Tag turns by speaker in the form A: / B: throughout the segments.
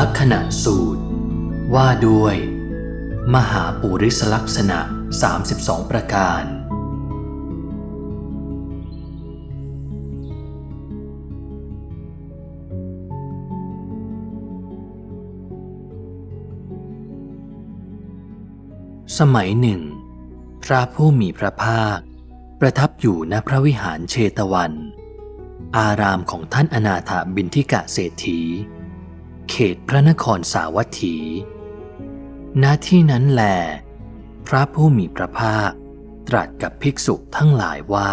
A: ลักษณะสูตร ว่าด้วย มหาปุริสลักษณะ 32 ประการ สมัยหนึ่ง พระผู้มีพระภาค ประทับอยู่ณพระวิหารเชตวัน อารามของท่านอนาถบินทิกะเศรษฐี เขตพระนครสาวัตถี ณ ที่นั้นแล พระผู้มีพระภาคตรัสกับภิกษุทั้งหลายว่า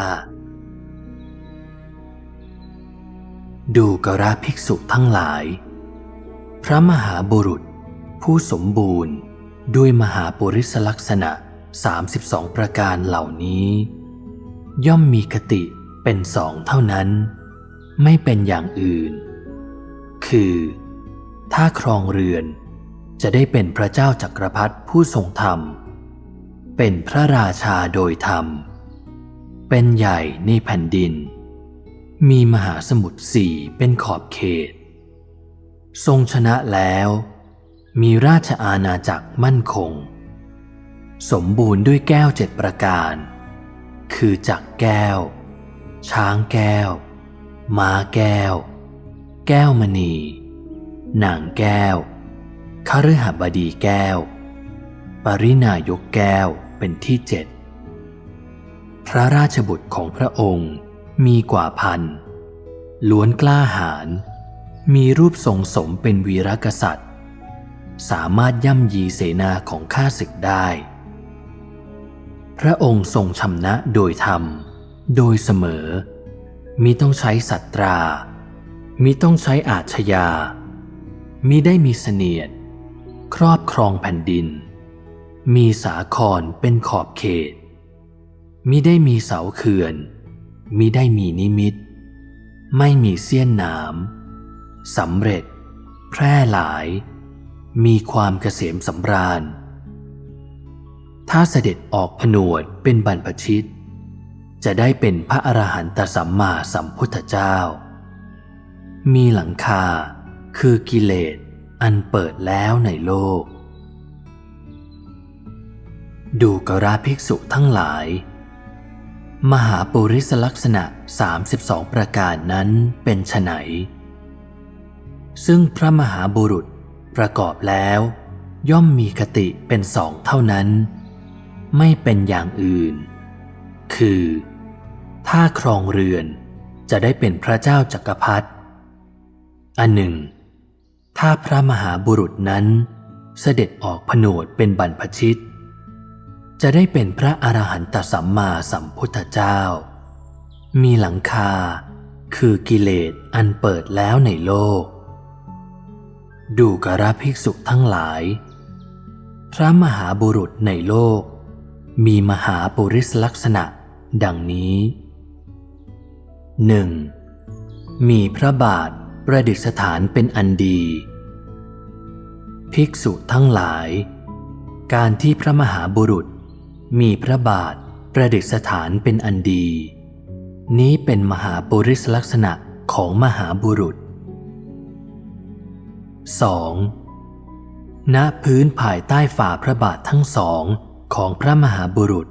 A: ดูกระภิกษุทั้งหลาย พระมหาบุรุษ ผู้สมบูรณ์ด้วยมหาปุริสลักษณะ 32 ประการเหล่านี้ ย่อมมีคติเป็นสองเท่านั้น ไม่เป็นอย่างอื่น คือ ถ้าครองเรือน จะได้เป็นพระเจ้าจักรพรรดิผู้ทรงธรรม เป็นพระราชาโดยธรรม เป็นใหญ่ในแผ่นดิน มีมหาสมุทรสี่เป็นขอบเขต ทรงชนะแล้ว มีราชอาณาจักรมั่นคง สมบูรณ์ด้วยแก้วเจ็ดประการ คือจักแก้ว ช้างแก้ว ม้าแก้ว แก้วมณี นางแก้วคฤหบดีแก้ว ปรินายกแก้วเป็นที่เจ็ด พระราชบุตรของพระองค์มีกว่าพัน ล้วนกล้าหาญ มีรูปทรงสมเป็นวีรกษัตริย์ สามารถย่ำยีเสนาของข้าศึกได้ พระองค์ทรงชำนะโดยธรรม โดยเสมอ มิต้องใช้สัตรามิต้องใช้อาชญา มิได้มีเสนียด ครอบครองแผ่นดิน มีสาครเป็นขอบเขต มิได้มีเสาเขื่อน มิได้มีนิมิต ไม่มีเสี้ยนหนามสำเร็จ แพร่หลาย มีความเกษมสำราญ ถ้าเสด็จออกผนวดเป็นบรรพชิต จะได้เป็นพระอรหันตสัมมาสัมพุทธเจ้า มีหลังคา คือกิเลสอันเปิดแล้วในโลก ดูกราภิกษุทั้งหลาย มหาปุริสลักษณะ 32 ประการนั้นเป็นไฉนซึ่งพระมหาบุรุษประกอบแล้ว ย่อมมีคติเป็นสองเท่านั้น ไม่เป็นอย่างอื่น คือ ถ้าครองเรือนจะได้เป็นพระเจ้าจักรพรรดิอันหนึ่ง ถ้าพระมหาบุรุษนั้น เสด็จออกผนวดเป็นบรรพชิต จะได้เป็นพระอรหันตสัมมาสัมพุทธเจ้า มีหลังคาคือกิเลสอันเปิดแล้วในโลก ดูกราภิกษุทั้งหลาย พระมหาบุรุษในโลก มีมหาปุริสลักษณะดังนี้หนึ่งมีพระบาทประดิษฐานเป็นอันดี ภิกษุทั้งหลาย การที่พระมหาบุรุษ มีพระบาทประดิษฐานเป็นอันดี นี้เป็นมหาปุริสลักษณะของมหาบุรุษ 2. ณพื้นภายใต้ฝ่าพระบาททั้งสองของพระมหาบุรุษ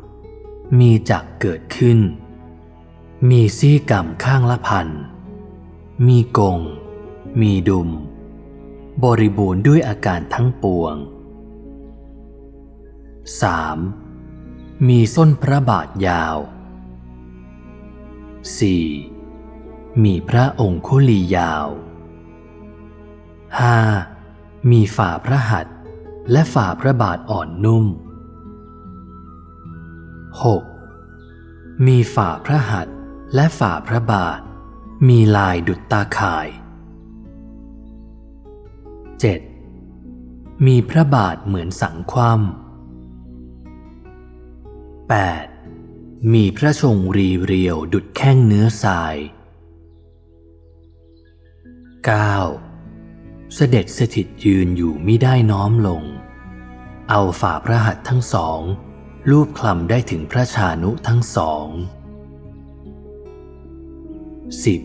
A: มีจักเกิดขึ้น มีซี่กรรมข้างละพัน มีกง มีดุม บริบูรณ์ด้วยอาการทั้งปวง 3. มีส้นพระบาทยาว 4. มีพระองคุลียาว 5. มีฝ่าพระหัตถ์และฝ่าพระบาทอ่อนนุ่ม 6. มีฝ่าพระหัตถ์และฝ่าพระบาท มีลายดุจตาข่าย 7. มีพระบาทเหมือนสังคว่ำ 8. มีพระชงรีเรียวดุดแข้งเนื้อทราย 9. เสด็จสถิตยืนอยู่มิได้น้อมลง เอาฝ่าพระหัตถ์ทั้งสองรูปคลำได้ถึงพระชานุทั้งสอง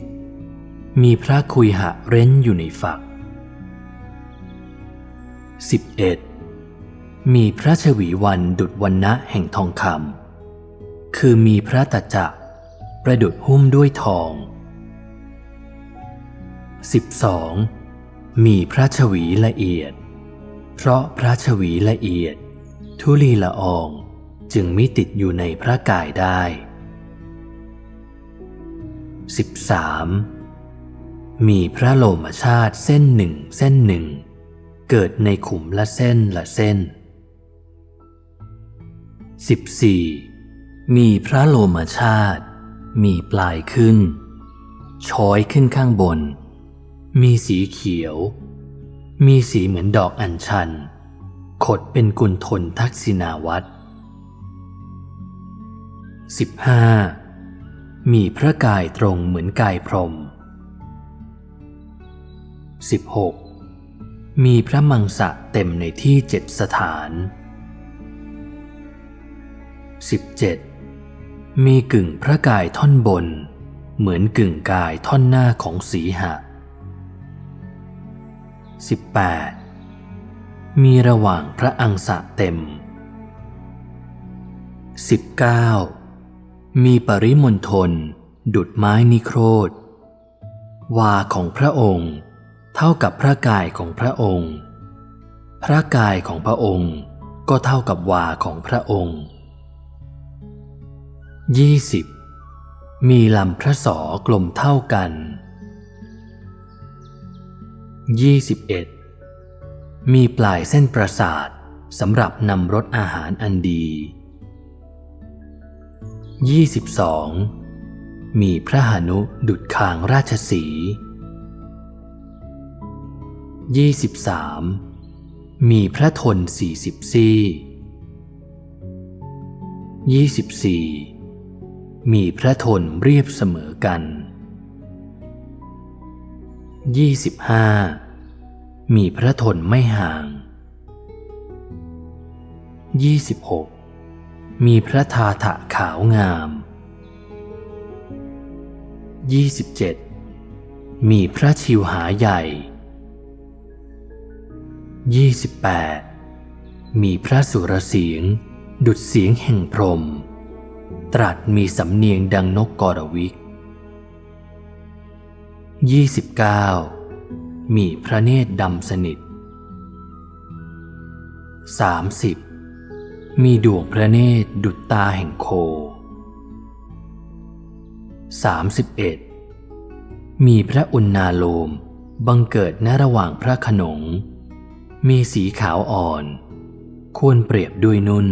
A: 10. มีพระคุยหะเร้นอยู่ในฝัก 11. มีพระชวีวันดุดวันนะแห่งทองคำคือมีพระตจักประดุดหุ้มด้วยทอง 12. มีพระชวีละเอียด เพราะพระชวีละเอียด ทุลีละอองจึงมิติดอยู่ในพระกายได้ 13. มีพระโลมชาติเส้นหนึ่งเส้นหนึ่ง เกิดในขุมละเส้นละเส้น 14. มีพระโลมชาติ มีปลายขึ้น ช้อยขึ้นข้างบน มีสีเขียว มีสีเหมือนดอกอัญชัน ขดเป็นกุลทนทักษิณาวัตร 15. มีพระกายตรงเหมือนกายพรหม 16. มีพระมังสะเต็มในที่เจ็ดสถาน 17. มีกึ่งพระกายท่อนบน เหมือนกึ่งกายท่อนหน้าของสีหะ 18. มีระหว่างพระอังสะเต็ม 19. มีปริมณฑลดุดไม้นิโครธ วาของพระองค์ เท่ากับพระกายของพระองค์ พระกายของพระองค์ก็เท่ากับวาของพระองค์ 20. มีลำพระสอกลมเท่ากัน 21. มีปลายเส้นประสาทสำหรับนำรสอาหารอันดี 22. มีพระหนุดุดคางราชสี 23. มีพระทนสี่สิบซี่ 24. มีพระทนเรียบเสมอกัน 25. มีพระทนไม่ห่าง 26. มีพระทาถะขาวงาม 27. มีพระชิวหาใหญ่ 28. มีพระสุรเสียง ดุดเสียงแห่งพรม ตรัสมีสำเนียงดังนกกรวิก 29. มีพระเนตรดำสนิท 30. มีดวงพระเนตรดุจตาแห่งโค 31. มีพระอุณาโลมบังเกิดณระหว่างพระขนง มีสีขาวอ่อน ควรเปรียบด้วยนุ่น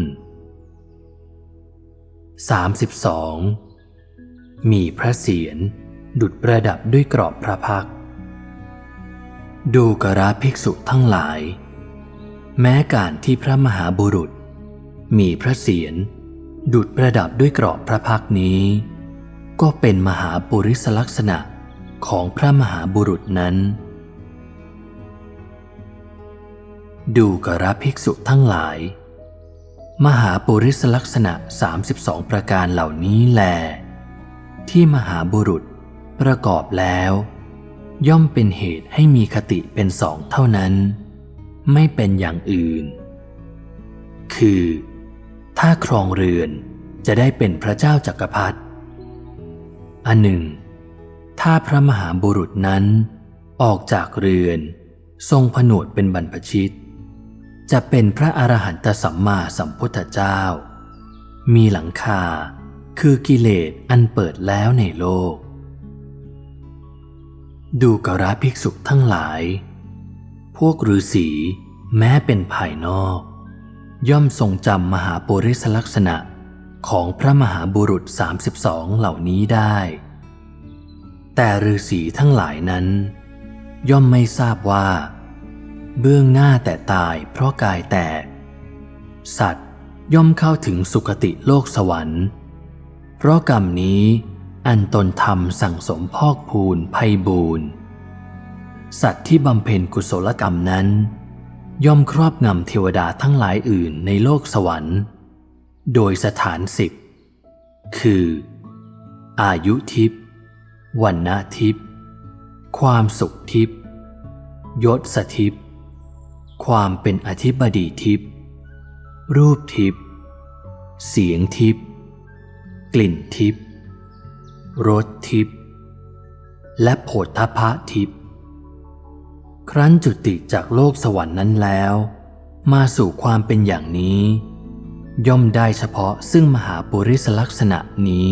A: 32. มีพระเศียรดุดประดับด้วยกรอบพระพัก ดูกราภิกษุทั้งหลาย แม้การที่พระมหาบุรุษ มีพระเศียรดุดประดับด้วยกรอบพระพักนี้ ก็เป็นมหาปุริสลักษณะของพระมหาบุรุษนั้น ดูกราภิกษุทั้งหลาย มหาปุริสลักษณะ 32 ประการเหล่านี้แล ที่มหาบุรุษประกอบแล้ว ย่อมเป็นเหตุให้มีคติเป็นสองเท่านั้น ไม่เป็นอย่างอื่น คือ ถ้าครองเรือนจะได้เป็นพระเจ้าจักรพรรดิอันหนึ่ง ถ้าพระมหาบุรุษนั้นออกจากเรือน ทรงผนวดเป็นบรรพชิต จะเป็นพระอรหันตสัมมาสัมพุทธเจ้า มีหลังคาคือกิเลสอันเปิดแล้วในโลก ดูกราภิกษุทั้งหลาย พวกฤาษีแม้เป็นภายนอก ย่อมทรงจำมหาปุริสลักษณะของพระมหาบุรุษ 32 เหล่านี้ได้ แต่ฤาษีทั้งหลายนั้น ย่อมไม่ทราบว่า เบื้องหน้าแต่ตายเพราะกายแตก สัตว์ย่อมเข้าถึงสุคติโลกสวรรค์ เพราะกรรมนี้อันตนทำสั่งสมพอกพูนภัยบูนสัตว์ที่บำเพ็ญกุศลกรรมนั้น ย่อมครอบงำเทวดาทั้งหลายอื่นในโลกสวรรค์ โดยสถานสิบคือ อายุทิพย์วันนาทิพย์ความสุขทิพย์ยศสทิพย์ ความเป็นอธิบดีทิพย์รูปทิพย์เสียงทิพย์กลิ่นทิพย์รสทิพย์และโผฏฐพะทิพย์ครั้นจุติจากโลกสวรรค์นั้นแล้ว มาสู่ความเป็นอย่างนี้ ย่อมได้เฉพาะซึ่งมหาปุริสลักษณะนี้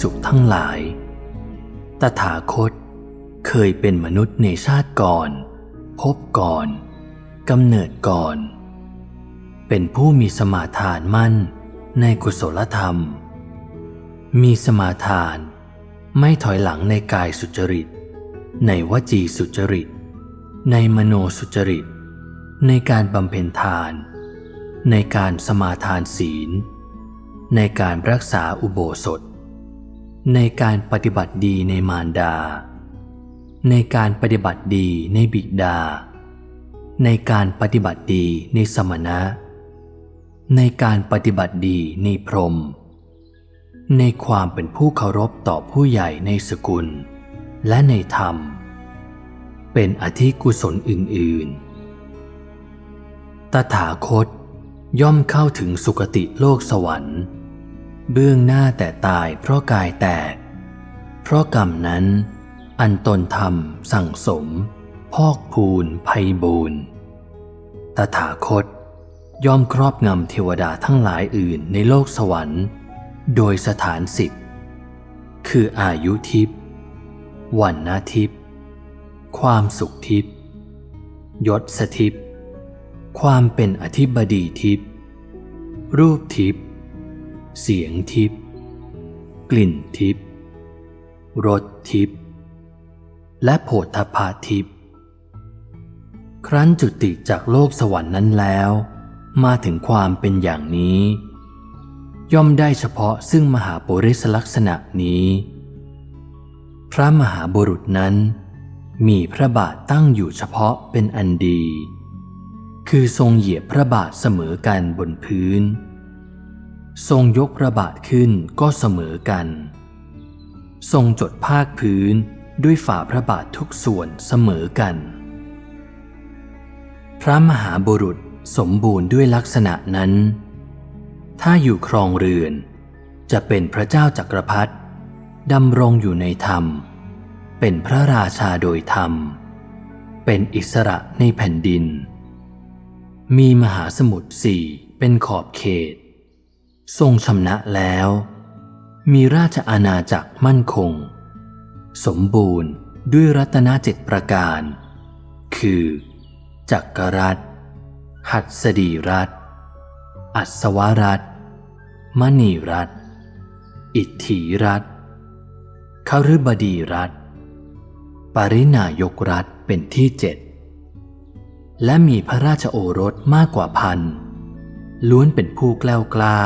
A: ษุทั้งหลาย ตถาคตเคยเป็นมนุษย์ในชาติก่อน พบก่อนกำเนิดก่อน เป็นผู้มีสมาทานมั่นในกุศลธรรม มีสมาทานไม่ถอยหลังในกายสุจริต ในวจีสุจริต ในมโนสุจริต ในการบำเพ็ญทาน ในการสมาทานศีล ในการรักษาอุโบสถ ในการปฏิบัติดีในมารดา ในการปฏิบัติดีในบิดา ในการปฏิบัติดีในสมณะ ในการปฏิบัติดีในพรหมในความเป็นผู้เคารพต่อผู้ใหญ่ในสกุล และในธรรม เป็นอธิกุศลอื่น ๆ ตถาคตย่อมเข้าถึงสุคติโลกสวรรค์ เบื้องหน้าแต่ตายเพราะกายแตก เพราะกรรมนั้น อันตนทำสั่งสม พอกพูนภัยบูนตถาคตย่อมครอบงำเทวดาทั้งหลายอื่นในโลกสวรรค์ โดยสถานสิทธิ์คืออายุทิพย์วันนาทิพย์ความสุขทิพย์ยศสทิพย์ความเป็นอธิบดีทิพย์รูปทิพย์ เสียงทิพย์กลิ่นทิพย์รสทิพย์และโผฏฐพาทิพย์ครั้นจุติจากโลกสวรรค์นั้นแล้ว มาถึงความเป็นอย่างนี้ ย่อมได้เฉพาะซึ่งมหาปุริสลักษณะนี้ พระมหาบุรุษนั้น มีพระบาทตั้งอยู่เฉพาะเป็นอันดี คือทรงเหยียบพระบาทเสมอกันบนพื้น ทรงยกพระบาทขึ้นก็เสมอกัน ทรงจดภาคพื้นด้วยฝ่าพระบาททุกส่วนเสมอกัน พระมหาบุรุษสมบูรณ์ด้วยลักษณะนั้น ถ้าอยู่ครองเรือน จะเป็นพระเจ้าจักรพรรดิดำรงอยู่ในธรรม เป็นพระราชาโดยธรรม เป็นอิสระในแผ่นดิน มีมหาสมุทรสี่เป็นขอบเขต ทรงชำนะแล้ว มีราชอาณาจักรมั่นคง สมบูรณ์ด้วยรัตนเจ็ดประการ คือ จักรรัฐ หัดสดีรัฐ อัศวรัฐ มณีรัฐ อิทธิรัฐคฤบดีรัฐ ปรินายกรัฐเป็นที่เจ็ด และมีพระราชโอรสมากกว่าพันล้วนเป็นผู้กล้ากล้า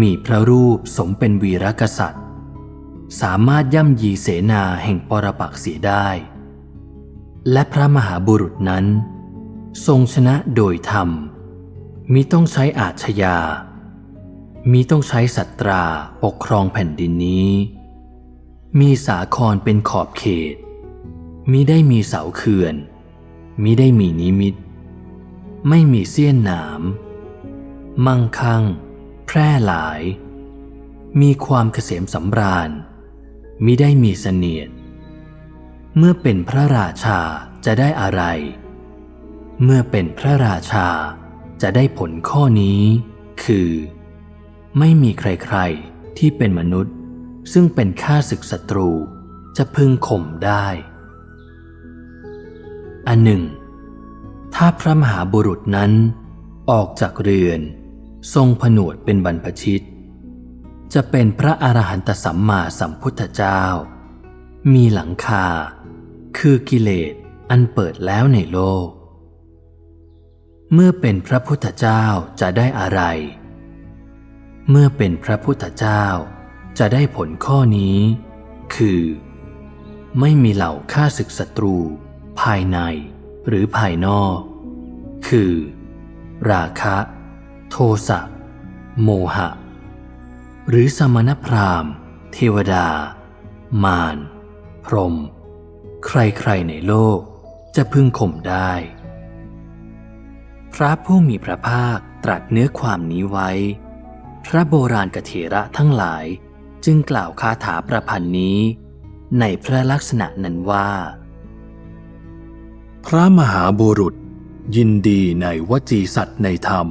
A: มีพระรูปสมเป็นวีรกษัตริย์ สามารถย่ำยีเสนาแห่งปรปักเสียได้ และพระมหาบุรุษนั้น ทรงชนะโดยธรรม มิต้องใช้อาชญามิต้องใช้สัตราปกครองแผ่นดินนี้ มีสาครเป็นขอบเขต มิได้มีเสาเขื่อน มิได้มีนิมิต ไม่มีเสี้ยนหนาม มั่งคั่ง แพร่หลาย มีความเกษมสำราญมิได้มีเสนียด เมื่อเป็นพระราชาจะได้อะไร เมื่อเป็นพระราชาจะได้ผลข้อนี้ คือ ไม่มีใครๆที่เป็นมนุษย์ ซึ่งเป็นข้าศึกศัตรูจะพึงข่มได้ อันหนึ่ง ถ้าพระมหาบุรุษนั้นออกจากเรือน ทรงผนวดเป็นบรรพชิต จะเป็นพระอรหันตสัมมาสัมพุทธเจ้า มีหลังคา คือกิเลสอันเปิดแล้วในโลก เมื่อเป็นพระพุทธเจ้าจะได้อะไร เมื่อเป็นพระพุทธเจ้าจะได้ผลข้อนี้ คือ ไม่มีเหล่าฆ่าศึกศัตรู ภายในหรือภายนอก คือ ราคะ โทสะ โมหะ หรือสมณพราหมณ์ เทวดา มารพรม ใครๆในโลกจะพึงข่มได้ พระผู้มีพระภาคตรัสเนื้อความนี้ไว้ พระโบราณกเถระทั้งหลายจึงกล่าวคาถาประพันธ์นี้ ในพระลักษณะนั้นว่า
B: พระมหาบุรุษยินดีในวจีสัตว์ในธรรม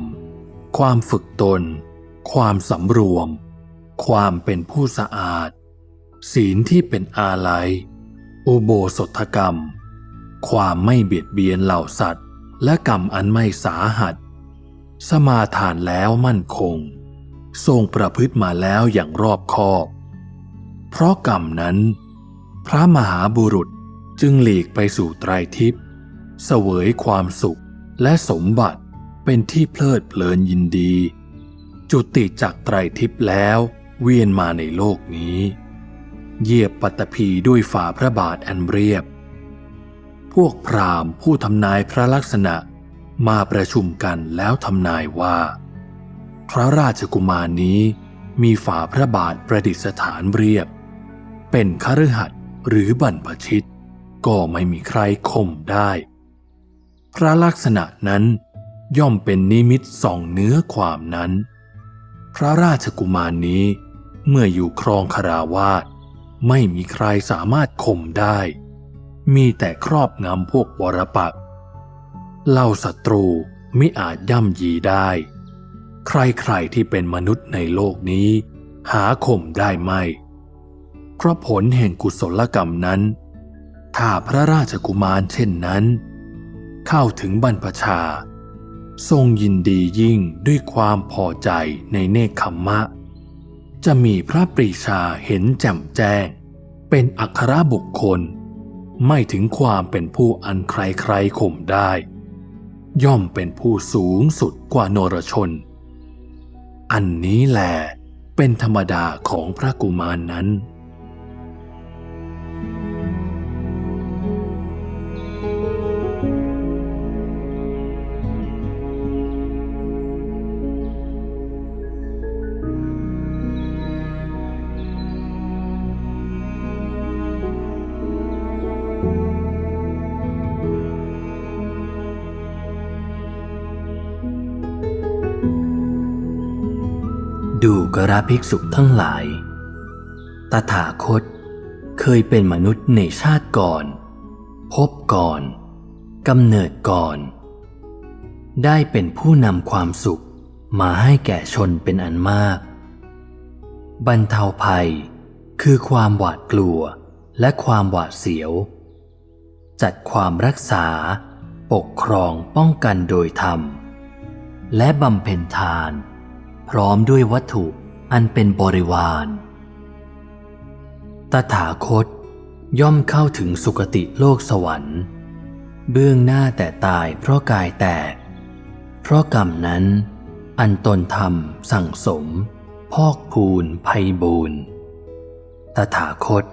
B: ความฝึกตน ความสำรวม ความเป็นผู้สะอาด ศีลที่เป็นอาลัย อุโบสถกรรม ความไม่เบียดเบียนเหล่าสัตว์ และกรรมอันไม่สาหัส สมาทานแล้วมั่นคง ทรงประพฤติมาแล้วอย่างรอบคอบ เพราะกรรมนั้น พระมหาบุรุษจึงหลีกไปสู่ไตรทิพย์เสวยความสุขและสมบัติ เป็นที่เพลิดเพลินยินดี จุติจากไตรทิพย์แล้ว เวียนมาในโลกนี้เหยียบปัตตภีด้วยฝ่าพระบาทอันเรียบ พวกพราหมณ์ผู้ทำนายพระลักษณะมาประชุมกันแล้วทำนายว่า พระราชกุมารนี้มีฝ่าพระบาทประดิษฐานเรียบ เป็นคฤหัสถ์หรือบรรพชิต ก็ไม่มีใครข่มได้ พระลักษณะนั้น ย่อมเป็นนิมิตส่องเนื้อความนั้น พระราชกุมารนี้เมื่ออยู่ครองคาราวาสไม่มีใครสามารถข่มได้ มีแต่ครอบงำพวกวรปักเล่าศัตรูไม่อาจย่ำยีได้ ใครๆที่เป็นมนุษย์ในโลกนี้ หาข่มได้ไม่เพราะผลแห่งกุศลกรรมนั้น ถ้าพระราชกุมารเช่นนั้น เข้าถึงบรรพชา ทรงยินดียิ่งด้วยความพอใจในเนคขมมะ จะมีพระปรีชาเห็นแจ่มแจ้ง เป็นอัครบุคคล ไม่ถึงความเป็นผู้อันใครๆข่มได้ ย่อมเป็นผู้สูงสุดกว่านรชน อันนี้แหละเป็นธรรมดาของพระกุมารนนั้น
A: ระภิกษุทั้งหลาย ตถาคตเคยเป็นมนุษย์ในชาติก่อน พบก่อนกำเนิดก่อน ได้เป็นผู้นำความสุขมาให้แก่ชนเป็นอันมาก บรรเทาภัยคือความหวาดกลัวและความหวาดเสียว จัดความรักษา ปกครองป้องกันโดยธรรม และบำเพ็ญทาน พร้อมด้วยวัตถุ อันเป็นบริวารตถาคตย่อมเข้าถึงสุคติโลกสวรรค์ เบื้องหน้าแต่ตายเพราะกายแตก เพราะกรรมนั้น อันตนทำสั่งสม พอกพูนภัยบูนตถาคต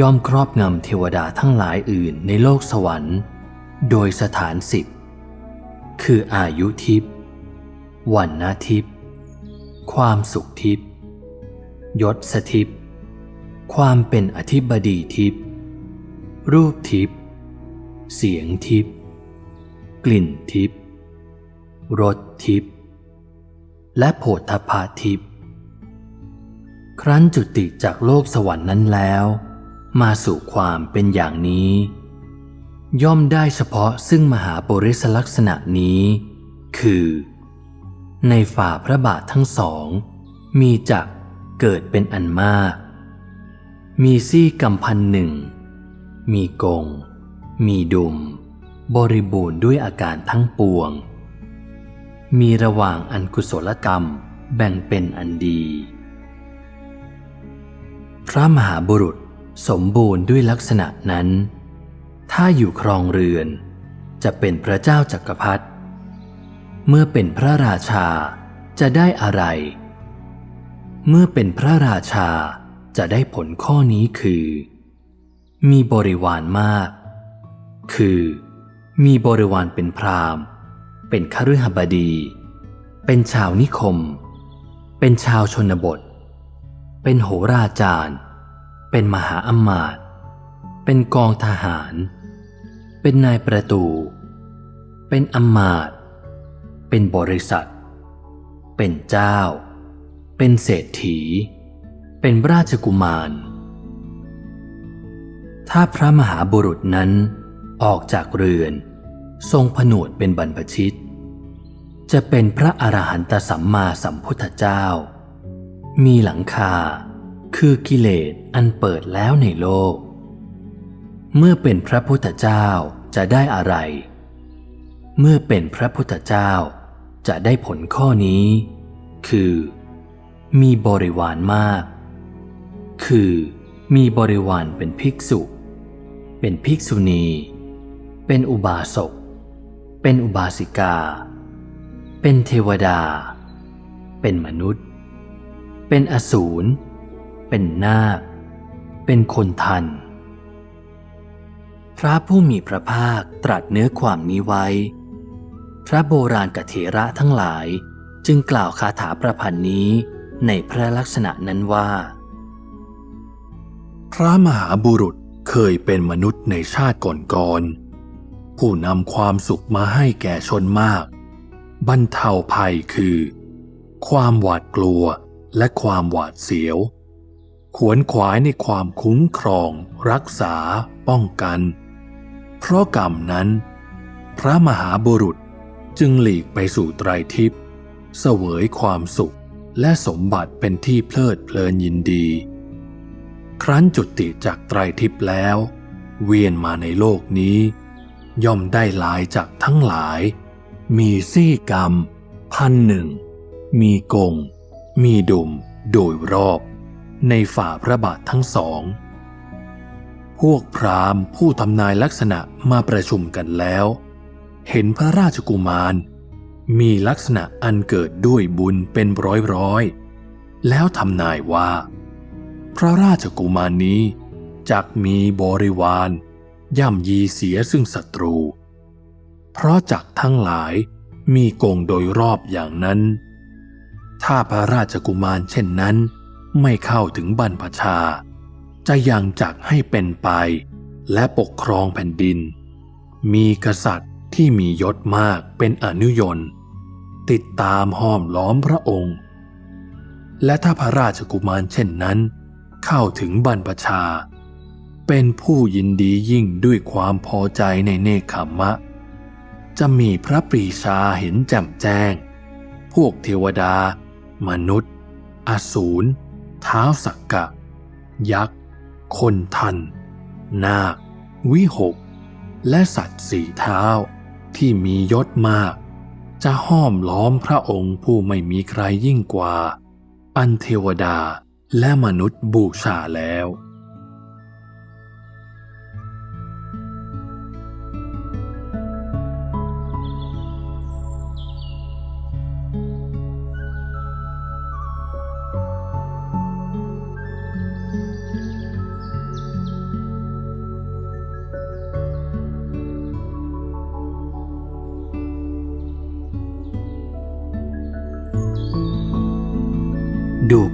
A: ย่อมครอบงำเทวดาทั้งหลายอื่นในโลกสวรรค์ โดยสถานสิบคืออายุทิพย์วันนาทิพย์ ความสุขทิพย์ยศสทิพย์ความเป็นอธิบดีทิพย์รูปทิพย์เสียงทิพย์กลิ่นทิพย์รสทิพย์และโผฏฐพาทิพย์ครั้นจุติจากโลกสวรรค์นั้นแล้ว มาสู่ความเป็นอย่างนี้ ย่อมได้เฉพาะซึ่งมหาปริศลักษณะนี้ คือ ในฝ่าพระบาททั้งสอง มีจักเกิดเป็นอันมาก มีซี่กำพันหนึ่ง มีกง มีดุม บริบูรณ์ด้วยอาการทั้งปวง มีระหว่างอันกุศลกรรมแบ่งเป็นอันดี พระมหาบุรุษสมบูรณ์ด้วยลักษณะนั้น ถ้าอยู่ครองเรือน จะเป็นพระเจ้าจักรพรรดิ เมื่อเป็นพระราชาจะได้อะไร เมื่อเป็นพระราชาจะได้ผลข้อนี้คือ มีบริวารมาก คือ มีบริวารเป็นพราหมณ์ เป็นคฤหบดี เป็นชาวนิคม เป็นชาวชนบท เป็นโหราจารย์ เป็นมหาอำมาตย์เป็นกองทหาร เป็นนายประตู เป็นอำมาตย์ เป็นบริษัท เป็นเจ้า เป็นเศรษฐี เป็นราชกุมาร ถ้าพระมหาบุรุษนั้นออกจากเรือน ทรงผนวดเป็นบรรพชิต จะเป็นพระอรหันตสัมมาสัมพุทธเจ้า มีหลังคาคือกิเลสอันเปิดแล้วในโลก เมื่อเป็นพระพุทธเจ้าจะได้อะไร เมื่อเป็นพระพุทธเจ้า จะได้ผลข้อนี้ คือ มีบริวารมาก คือมีบริวารเป็นภิกษุ เป็นภิกษุณี เป็นอุบาสก เป็นอุบาสิกา เป็นเทวดา เป็นมนุษย์ เป็นอสูร เป็นนาค เป็นคนทัน พระผู้มีพระภาคตรัสเนื้อความนี้ไว้ พระโบราณกเถระทั้งหลายจึงกล่าวคาถาประพันธ์นี้ในพระลักษณะนั้นว่า
B: พระมหาบุรุษเคยเป็นมนุษย์ในชาติก่อนๆผู้นำความสุขมาให้แก่ชนมาก บรรเทาภัยคือ ความหวาดกลัวและความหวาดเสียว ขวนขวายในความคุ้มครอง รักษา ป้องกัน เพราะกรรมนั้น พระมหาบุรุษ จึงหลีกไปสู่ไตรทิพย์เสวยความสุขและสมบัติเป็นที่เพลิดเพลินยินดี ครั้นจุติจากไตรทิพย์แล้ว เวียนมาในโลกนี้ ย่อมได้หลายจากทั้งหลาย มีซี่กรรม พันหนึ่ง มีกง มีดุมโดยรอบ ในฝ่าพระบาททั้งสอง พวกพราหมณ์ผู้ทำนายลักษณะมาประชุมกันแล้ว เห็นพระราชกุมาร มีลักษณะอันเกิดด้วยบุญเป็นร้อยร้อยแล้วทำนายว่า พระราชกุมารนี้จักมีบริวาร ย่ำยีเสียซึ่งศัตรู เพราะจักทั้งหลายมีกงโดยรอบอย่างนั้น ถ้าพระราชกุมารเช่นนั้น ไม่เข้าถึงบรรพชา จะยังจักให้เป็นไป และปกครองแผ่นดิน มีกษัตริย์ ที่มียศมากเป็นอนุยนติดตามห้อมล้อมพระองค์ และถ้าพระราชกุมารเช่นนั้น เข้าถึงบรรพชา เป็นผู้ยินดียิ่งด้วยความพอใจในเนคขมมะ จะมีพระปรีชาเห็นแจ่มแจ้ง พวกเทวดา มนุษย์ อสูรเท้าสักกะ ยักษ์ คนทัน นาค วิหก และสัตว์สี่เท้า ที่มียศมาก จะห้อมล้อมพระองค์ผู้ไม่มีใครยิ่งกว่า อันเทวดาและมนุษย์บูชาแล้ว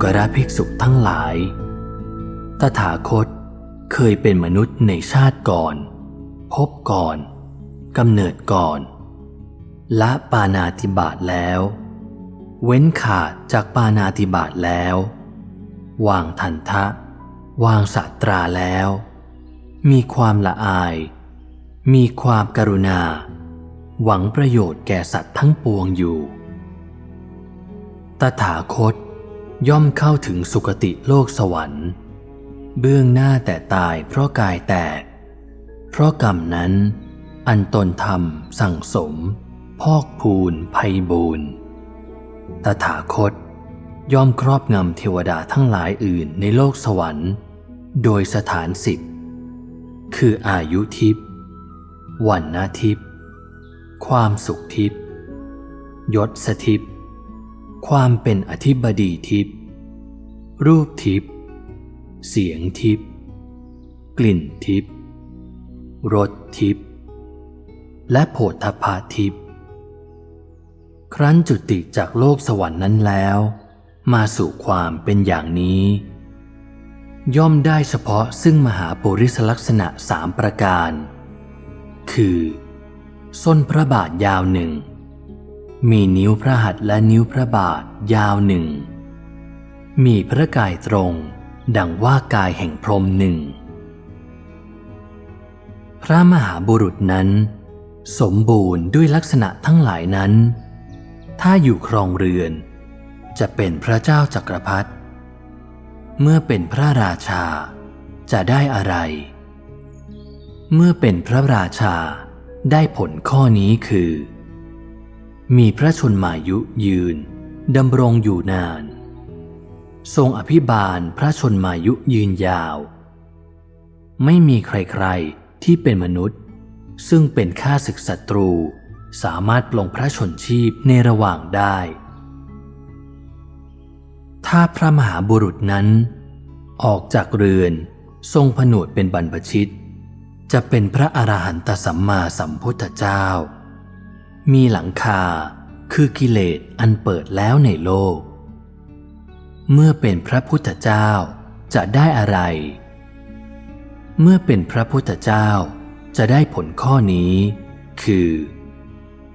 A: กระภิกษุทั้งหลาย ตถาคตเคยเป็นมนุษย์ในชาติก่อน พบก่อนกำเนิดก่อน ละปานาติบาตแล้ว เว้นขาดจากปานาติบาตแล้ว วางทันทะ วางสัตราแล้ว มีความละอาย มีความกรุณา หวังประโยชน์แก่สัตว์ทั้งปวงอยู่ ตถาคต ย่อมเข้าถึงสุคติโลกสวรรค์ เบื้องหน้าแต่ตายเพราะกายแตก เพราะกรรมนั้น อันตนทำสั่งสม พอกพูนภัยบูนตถาคตย่อมครอบงำเทวดาทั้งหลายอื่นในโลกสวรรค์ โดยสถานสิทธิ์คืออายุทิพย์วันนาทิพย์ความสุขทิพย์ยศสทิพย์ ความเป็นอธิบดีทิพย์รูปทิพย์เสียงทิพย์กลิ่นทิพย์รสทิพย์และโผฏฐพาทิพย์ครั้นจุติจากโลกสวรรค์นั้นแล้ว มาสู่ความเป็นอย่างนี้ ย่อมได้เฉพาะซึ่งมหาปุริสลักษณะสามประการ คือ ส้นพระบาทยาวหนึ่ง มีนิ้วพระหัตถ์และนิ้วพระบาทยาวหนึ่ง มีพระกายตรง ดังว่ากายแห่งพรมหนึ่ง พระมหาบุรุษนั้น สมบูรณ์ด้วยลักษณะทั้งหลายนั้น ถ้าอยู่ครองเรือน จะเป็นพระเจ้าจักรพรรดิ เมื่อเป็นพระราชาจะได้อะไร เมื่อเป็นพระราชาได้ผลข้อนี้คือ มีพระชนมายุยืนดำรงอยู่นาน ทรงอภิบาลพระชนมายุยืนยาว ไม่มีใครๆที่เป็นมนุษย์ ซึ่งเป็นข้าศึกศัตรูสามารถปลงพระชนชีพในระหว่างได้ ถ้าพระมหาบุรุษนั้น ออกจากเรือนทรงผนวดเป็นบรรพชิต จะเป็นพระอรหันตสัมมาสัมพุทธเจ้า มีหลังคาคือกิเลสอันเปิดแล้วในโลก เมื่อเป็นพระพุทธเจ้าจะได้อะไร เมื่อเป็นพระพุทธเจ้าจะได้ผลข้อนี้ คือ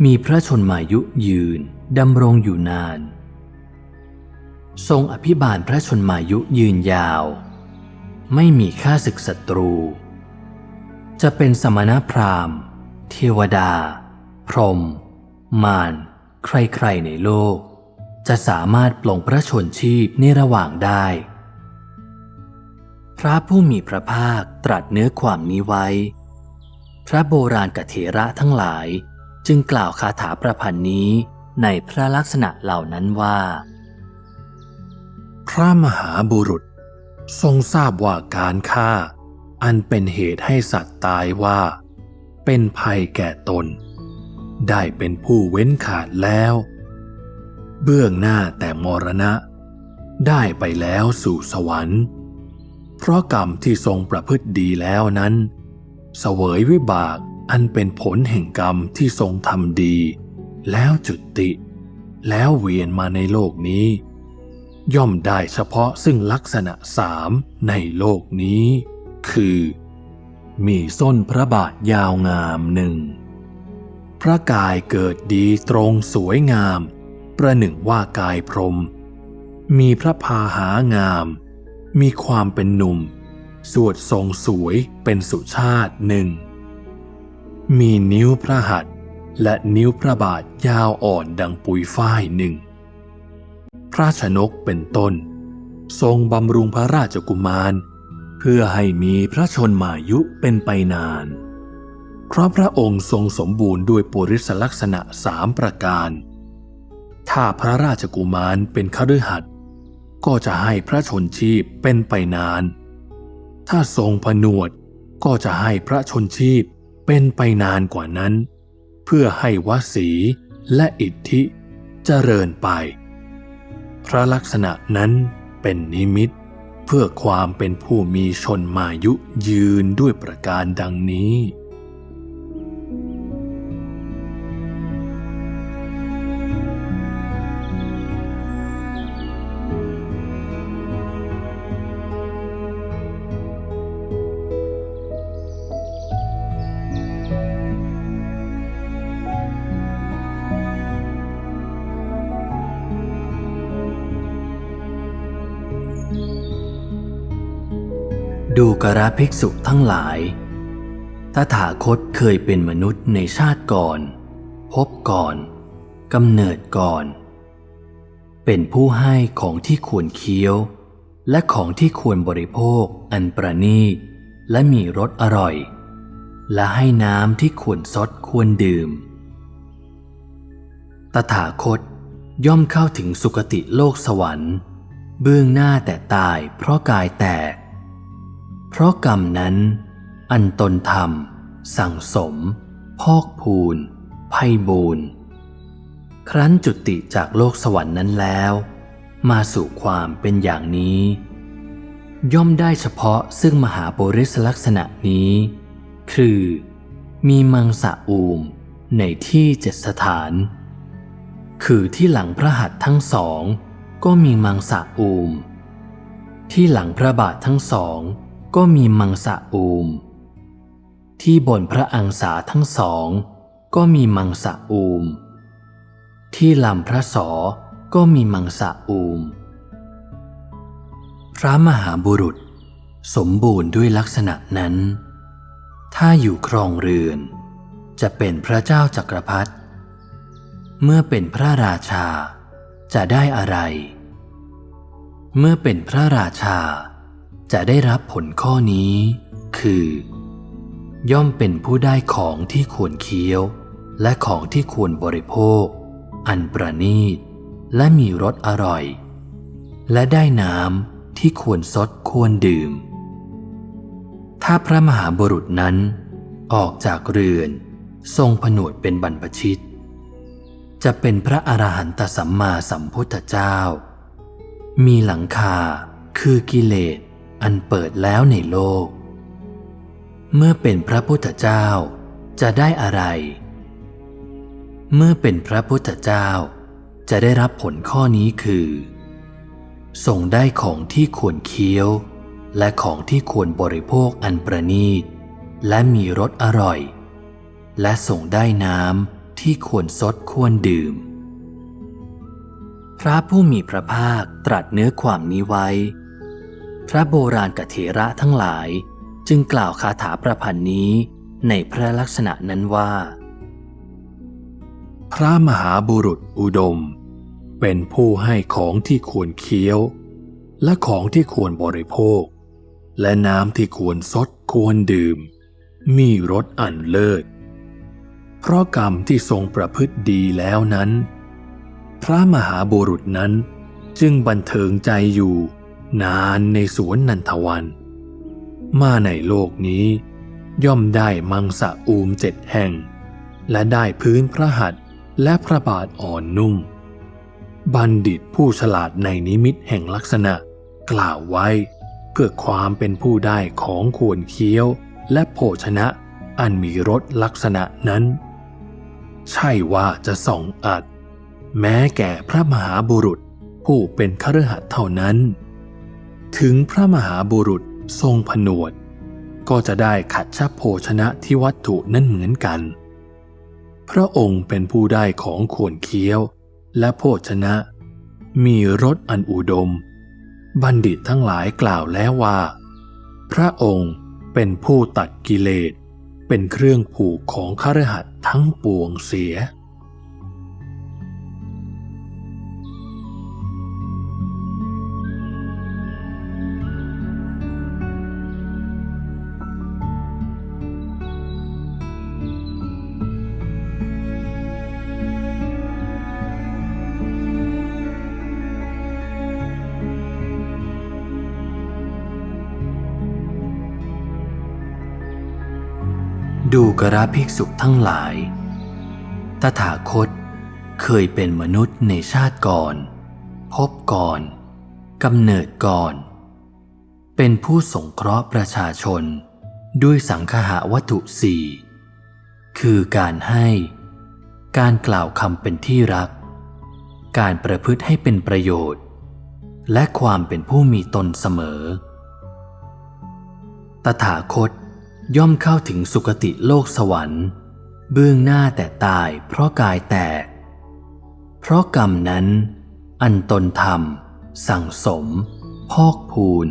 A: มีพระชนมายุยืนดำรงอยู่นาน ทรงอภิบาลพระชนมายุยืนยาว ไม่มีค่าศึกศัตรู จะเป็นสมณพราหมณ์ เทวดา พรหมมารใครๆในโลก จะสามารถปลงพระชนชีพในระหว่างได้ พระผู้มีพระภาคตรัสเนื้อความนี้ไว้ พระโบราณกเถระทั้งหลายจึงกล่าวคาถาประพันธ์นี้ในพระลักษณะเหล่านั้นว่า
B: พระมหาบุรุษทรงทราบว่าการฆ่า อันเป็นเหตุให้สัตว์ตายว่า เป็นภัยแก่ตน ได้เป็นผู้เว้นขาดแล้ว เบื้องหน้าแต่มรณะ ได้ไปแล้วสู่สวรรค์ เพราะกรรมที่ทรงประพฤติดีแล้วนั้น เสวยวิบากอันเป็นผลแห่งกรรมที่ทรงทำดี แล้วจุติ แล้วเวียนมาในโลกนี้ ย่อมได้เฉพาะซึ่งลักษณะสามในโลกนี้ คือ มีส้นพระบาทยาวงามหนึ่ง พระกายเกิดดีตรงสวยงาม ประหนึ่งว่ากายพรหมมีพระพาหางาม มีความเป็นหนุ่ม สวดทรงสวยเป็นสุชาติหนึ่ง มีนิ้วพระหัตถ์และนิ้วพระบาทยาวอ่อนดังปุยฝ้ายหนึ่ง พระชนกเป็นต้น ทรงบำรุงพระราชกุมาร เพื่อให้มีพระชนมายุเป็นไปนาน เพราะพระองค์ทรงสมบูรณ์ด้วยปุริสลักษณะสามประการ ถ้าพระราชกุมารเป็นคฤหัสถ์ก็จะให้พระชนชีพเป็นไปนาน ถ้าทรงผนวดก็จะให้พระชนชีพเป็นไปนานกว่านั้น เพื่อให้วสีและอิทธิเจริญไป พระลักษณะนั้นเป็นนิมิตเพื่อความเป็นผู้มีชนมายุยืนด้วยประการดังนี้
A: ดูกระภิกษุทั้งหลาย ตถาคตเคยเป็นมนุษย์ในชาติก่อน พบก่อนกำเนิดก่อน เป็นผู้ให้ของที่ควรเคี้ยว และของที่ควรบริโภคอันประณีตและมีรสอร่อย และให้น้ำที่ควรซดควรดื่ม ตถาคตย่อมเข้าถึงสุคติโลกสวรรค์ เบื้องหน้าแต่ตายเพราะกายแตก เพราะกรรมนั้น อันตนทำสั่งสม พอกพูนไพ่บูนครั้นจุติจากโลกสวรรค์นั้นแล้ว มาสู่ความเป็นอย่างนี้ ย่อมได้เฉพาะซึ่งมหาบริสลักษณะนี้ คือ มีมังสะอูมในที่เจ็ดสถาน คือที่หลังพระหัตถ์ทั้งสอง ก็มีมังสะอูม ที่หลังพระบาททั้งสอง ก็มีมังสะอูม ที่บนพระอังสาทั้งสอง ก็มีมังสะอูม ที่ลำพระสอก็มีมังสะอูม พระมหาบุรุษ สมบูรณ์ด้วยลักษณะนั้น ถ้าอยู่ครองเรือน จะเป็นพระเจ้าจักรพรรดิเมื่อเป็นพระราชาจะได้อะไร เมื่อเป็นพระราชา จะได้รับผลข้อนี้ คือ ย่อมเป็นผู้ได้ของที่ควรเคี้ยว และของที่ควรบริโภค อันประณีต และมีรสอร่อย และได้น้ำที่ควรซดควรดื่ม ถ้าพระมหาบุรุษนั้น ออกจากเรือน ทรงผนวดเป็นบรรพชิต จะเป็นพระอรหันตสัมมาสัมพุทธเจ้า มีหลังคาคือกิเลส อันเปิดแล้วในโลก เมื่อเป็นพระพุทธเจ้าจะได้อะไร เมื่อเป็นพระพุทธเจ้าจะได้รับผลข้อนี้คือทรงได้ของที่ควรเคี้ยว และของที่ควรบริโภคอันประณีต และมีรสอร่อย และทรงได้น้ำที่ควรซดควรดื่ม พระผู้มีพระภาคตรัสเนื้อความนี้ไว้ พระโบราณกเถระทั้งหลาย จึงกล่าวคาถาประพันธ์นี้ในพระลักษณะนั้นว่า
B: พระมหาบุรุษอุดม เป็นผู้ให้ของที่ควรเคี้ยว และของที่ควรบริโภค และน้ำที่ควรซดควรดื่ม มีรสอันเลิศเพราะกรรมที่ทรงประพฤติดีแล้วนั้น พระมหาบุรุษนั้นจึงบันเทิงใจอยู่ นานในสวนนันทวัน มาในโลกนี้ ย่อมได้มังสะอูมเจ็ดแห่ง และได้พื้นพระหัตถ์และพระบาทอ่อนนุ่ม บัณฑิตผู้ฉลาดในนิมิตแห่งลักษณะ กล่าวไว้เพื่อความเป็นผู้ได้ของควรเคี้ยวและโภชนะอันมีรสลักษณะนั้น ใช่ว่าจะส่องอัด แม้แก่พระมหาบุรุษผู้เป็นคฤหัสถ์เท่านั้น ถึงพระมหาบุรุษทรงผนวด ก็จะได้ขัดชับโภชนะที่วัตถุนั่นเหมือนกัน พระองค์เป็นผู้ได้ของควรเคี้ยวและโภชนะ มีรสอันอุดม บัณฑิตทั้งหลายกล่าวแล้วว่า พระองค์เป็นผู้ตัดกิเลส เป็นเครื่องผูกของคฤหัสถ์ทั้งปวงเสีย
A: กระภิกษุทั้งหลาย ตถาคตเคยเป็นมนุษย์ในชาติก่อน พบก่อนกำเนิดก่อน เป็นผู้สงเคราะห์ประชาชนด้วยสังคหาวัตถุสี่คือการให้ การกล่าวคำเป็นที่รัก การประพฤติให้เป็นประโยชน์ และความเป็นผู้มีตนเสมอ ตถาคต ย่อมเข้าถึงสุคติโลกสวรรค์ เบื้องหน้าแต่ตายเพราะกายแตก เพราะกรรมนั้น อันตนทำสั่งสม พอกพูน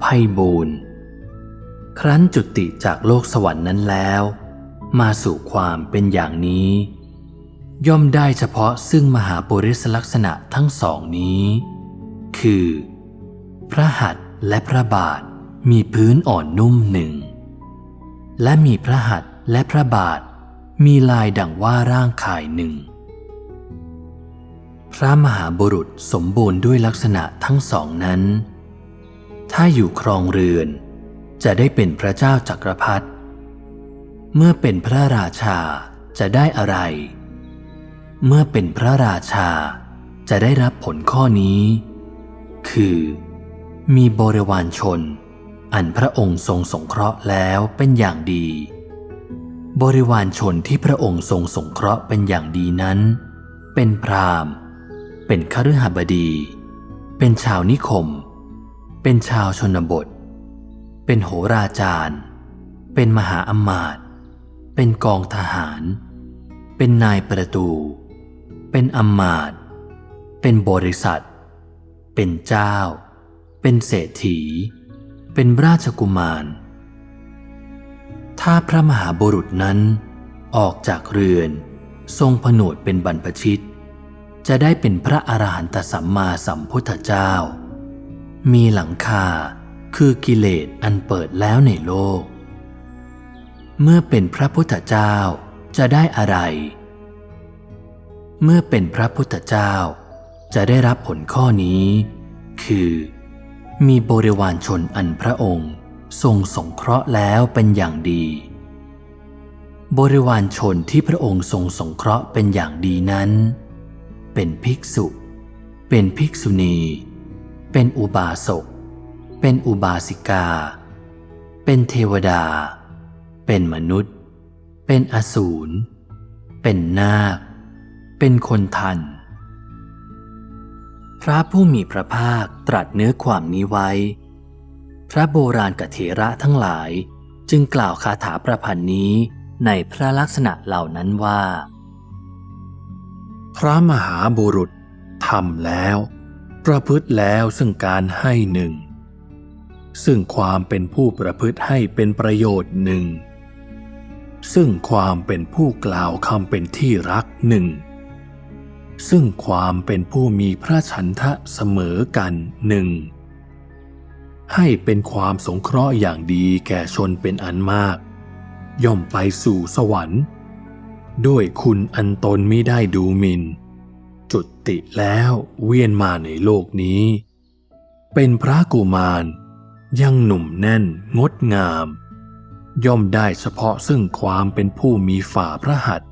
A: ไพ่บูนครั้นจุติจากโลกสวรรค์นั้นแล้ว มาสู่ความเป็นอย่างนี้ ย่อมได้เฉพาะซึ่งมหาปุริสลักษณะทั้งสองนี้ คือ พระหัตถ์และพระบาทมีพื้นอ่อนนุ่มหนึ่ง และมีพระหัตถ์และพระบาท มีลายดังว่าร่างกายหนึ่ง พระมหาบุรุษสมบูรณ์ด้วยลักษณะทั้งสองนั้น ถ้าอยู่ครองเรือน จะได้เป็นพระเจ้าจักรพรรดิเมื่อเป็นพระราชาจะได้อะไร เมื่อเป็นพระราชาจะได้รับผลข้อนี้ คือ มีบริวารชน อันพระองค์ทรงสงเคราะห์แล้วเป็นอย่างดี บริวารชนที่พระองค์ทรงสงเคราะห์เป็นอย่างดีนั้น เป็นพราหมณ์ เป็นคฤหบดี เป็นชาวนิคม เป็นชาวชนบท เป็นโหราจารย์ เป็นมหาอมาตย์เป็นกองทหาร เป็นนายประตู เป็นอมาตย์เป็นบริษัท เป็นเจ้า เป็นเศรษฐี เป็นราชกุมาร ถ้าพระมหาบุรุษนั้นออกจากเรือน ทรงผนวดเป็นบรรพชิต จะได้เป็นพระอรหันตสัมมาสัมพุทธเจ้า มีหลังคาคือกิเลสอันเปิดแล้วในโลก เมื่อเป็นพระพุทธเจ้าจะได้อะไร เมื่อเป็นพระพุทธเจ้าจะได้รับผลข้อนี้ คือ มีบริวารชนอันพระองค์ทรงสงเคราะห์แล้วเป็นอย่างดี บริวารชนที่พระองค์ทรงสงเคราะห์เป็นอย่างดีนั้น เป็นภิกษุ เป็นภิกษุณี เป็นอุบาสก เป็นอุบาสิกา เป็นเทวดา เป็นมนุษย์ เป็นอสูร เป็นนาค เป็นคนทัน พระผู้มีพระภาคตรัสเนื้อความนี้ไว้ พระโบราณกเถระทั้งหลายจึงกล่าวคาถาประพันธ์นี้ในพระลักษณะเหล่านั้นว่า
B: พระมหาบุรุษทำแล้ว ประพฤติแล้วซึ่งการให้หนึ่ง ซึ่งความเป็นผู้ประพฤติให้เป็นประโยชน์หนึ่ง ซึ่งความเป็นผู้กล่าวคำเป็นที่รักหนึ่ง ซึ่งความเป็นผู้มีพระฉันทะเสมอกันหนึ่งให้เป็นความสงเคราะห์อย่างดีแก่ชนเป็นอันมาก ย่อมไปสู่สวรรค์ ด้วยคุณอันตนไม่ได้ดูหมินจุติแล้วเวียนมาในโลกนี้ เป็นพระกุมาร ยังหนุ่มแน่นงดงาม ย่อมได้เฉพาะซึ่งความเป็นผู้มีฝ่าพระหัตถ์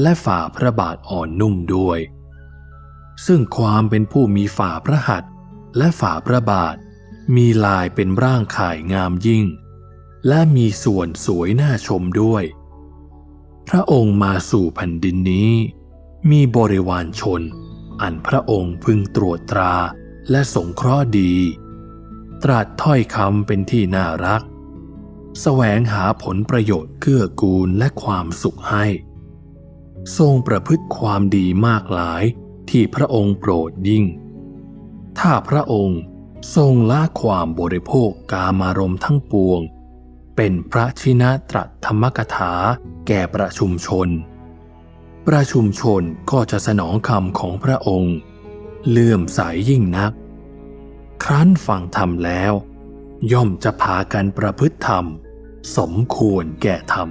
B: และฝ่าพระบาทอ่อนนุ่มด้วย ซึ่งความเป็นผู้มีฝ่าพระหัตถ์และฝ่าพระบาท มีลายเป็นร่างข่ายงามยิ่ง และมีส่วนสวยน่าชมด้วย พระองค์มาสู่แผ่นดินนี้ มีบริวารชน อันพระองค์พึงตรวจตราและสงเคราะห์ดี ตรัสถ้อยคำเป็นที่น่ารักแสวงหาผลประโยชน์เกื้อกูลและความสุขให้ ทรงประพฤติความดีมากหลาย ที่พระองค์โปรดยิ่ง ถ้าพระองค์ทรงละความบริโภคกามารมณ์ทั้งปวง เป็นพระชินะตรัสธรรมกถาแก่ประชุมชน ประชุมชนก็จะสนองคำของพระองค์ เลื่อมใสยยิ่งนัก ครั้นฟังธรรมแล้ว ย่อมจะพากันประพฤติธรรม สมควรแก่ธรรม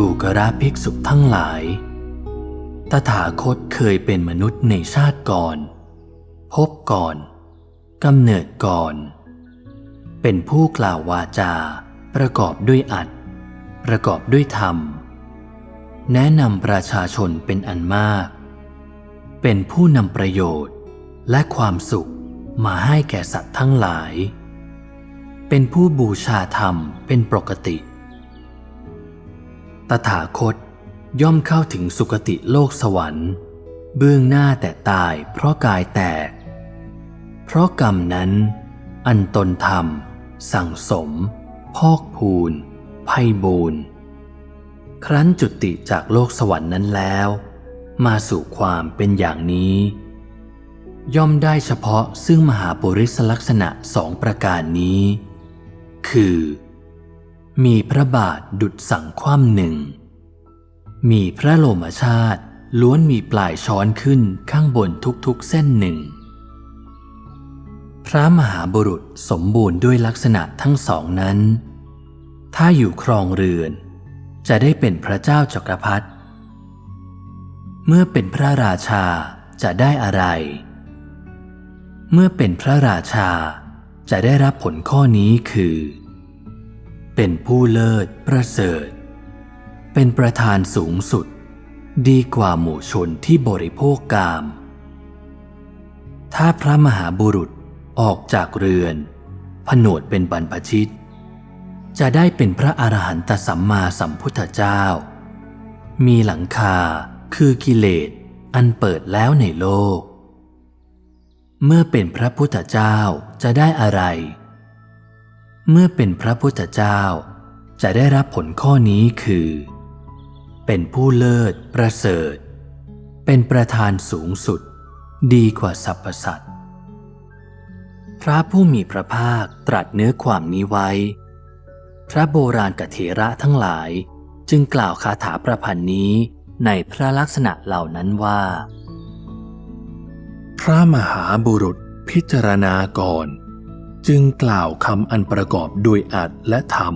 A: ดูกระภิกษุทั้งหลาย ตถาคตเคยเป็นมนุษย์ในชาติก่อน พบก่อนกำเนิดก่อน เป็นผู้กล่าววาจา ประกอบด้วยอัด ประกอบด้วยธรรม แนะนำประชาชนเป็นอันมาก เป็นผู้นำประโยชน์และความสุขมาให้แก่สัตว์ทั้งหลาย เป็นผู้บูชาธรรมเป็นปกติ ตถาคตย่อมเข้าถึงสุคติโลกสวรรค์ เบื้องหน้าแต่ตายเพราะกายแตก เพราะกรรมนั้น อันตนทำสั่งสม พอกพูนไพ่บูนครั้นจุติจากโลกสวรรค์นั้นแล้ว มาสู่ความเป็นอย่างนี้ ย่อมได้เฉพาะซึ่งมหาปุริสลักษณะสองประการนี้ คือ มีพระบาทดุดสั่งคว่ำหนึ่ง มีพระโลมชาติล้วนมีปลายช้อนขึ้นข้างบนทุกๆเส้นหนึ่ง พระมหาบุรุษสมบูรณ์ด้วยลักษณะทั้งสองนั้น ถ้าอยู่ครองเรือน จะได้เป็นพระเจ้าจักรพรรดิ เมื่อเป็นพระราชาจะได้อะไร เมื่อเป็นพระราชาจะได้รับผลข้อนี้คือ เป็นผู้เลิศประเสริฐ เป็นประธานสูงสุด ดีกว่าหมู่ชนที่บริโภคกาม ถ้าพระมหาบุรุษออกจากเรือน ผนวดเป็นบรรพชิต จะได้เป็นพระอรหันตสัมมาสัมพุทธเจ้า มีหลังคาคือกิเลสอันเปิดแล้วในโลก เมื่อเป็นพระพุทธเจ้าจะได้อะไร เมื่อเป็นพระพุทธเจ้า จะได้รับผลข้อนี้คือ เป็นผู้เลิศประเสริฐ เป็นประธานสูงสุด ดีกว่าสรรพสัตว์พระผู้มีพระภาคตรัสเนื้อความนี้ไว้ พระโบราณกเถระทั้งหลายจึงกล่าวคาถาประพันธ์นี้ในพระลักษณะเหล่านั้นว่า
B: พระมหาบุรุษพิจารณาก่อน จึงกล่าวคำอันประกอบด้วยอัดและธรรม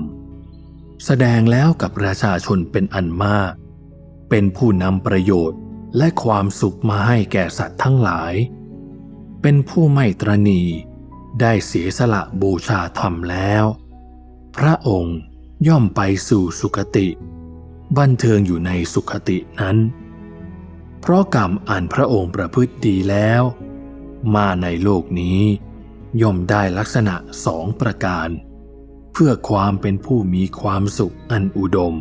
B: แสดงแล้วกับประชาชนเป็นอันมาก เป็นผู้นำประโยชน์และความสุขมาให้แก่สัตว์ทั้งหลาย เป็นผู้ไม่ตรณีได้เสียสละบูชาธรรมแล้ว พระองค์ย่อมไปสู่สุคติ บันเทิงอยู่ในสุคตินั้น เพราะกรรมอันพระองค์ประพฤติดีแล้ว มาในโลกนี้ ย่อมได้ลักษณะสองประการ เพื่อความเป็นผู้มีความสุขอันอุดม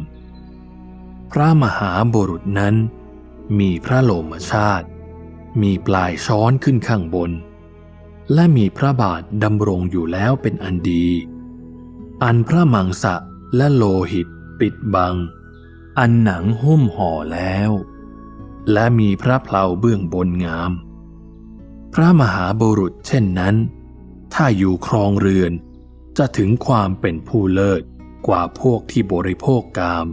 B: พระมหาบุรุษนั้น มีพระโลมชาติ มีปลายช้อนขึ้นข้างบน และมีพระบาทดำรงอยู่แล้วเป็นอันดี อันพระมังสะและโลหิตปิดบัง อันหนังหุ้มห่อแล้ว และมีพระเพลาเบื้องบนงาม พระมหาบุรุษเช่นนั้น ถ้าอยู่ครองเรือน จะถึงความเป็นผู้เลิศกว่าพวกที่บริโภคกาม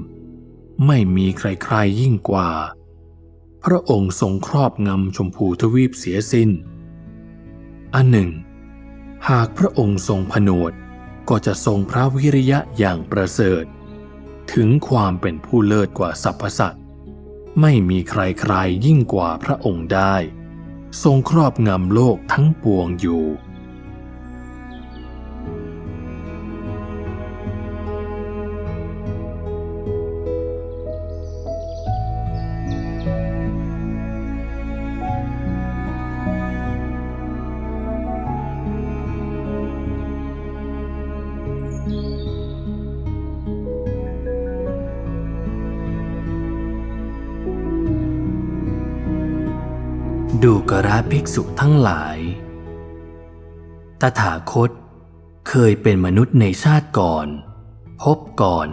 B: ไม่มีใครๆยิ่งกว่า พระองค์ทรงครอบงำชมพูทวีปเสียสิน้น อันหนึ่ง หากพระองค์ทรงผนวดก็จะทรงพระวิริยะอย่างประเสริฐ ถึงความเป็นผู้เลิศกว่าสรรพสัตว์ไม่มีใครๆยิ่งกว่าพระองค์ได้ ทรงครอบงำโลกทั้งปวงอยู่
A: ภิกษุทั้งหลาย ตถาคต เคยเป็นมนุษย์ในชาติก่อน พบก่อน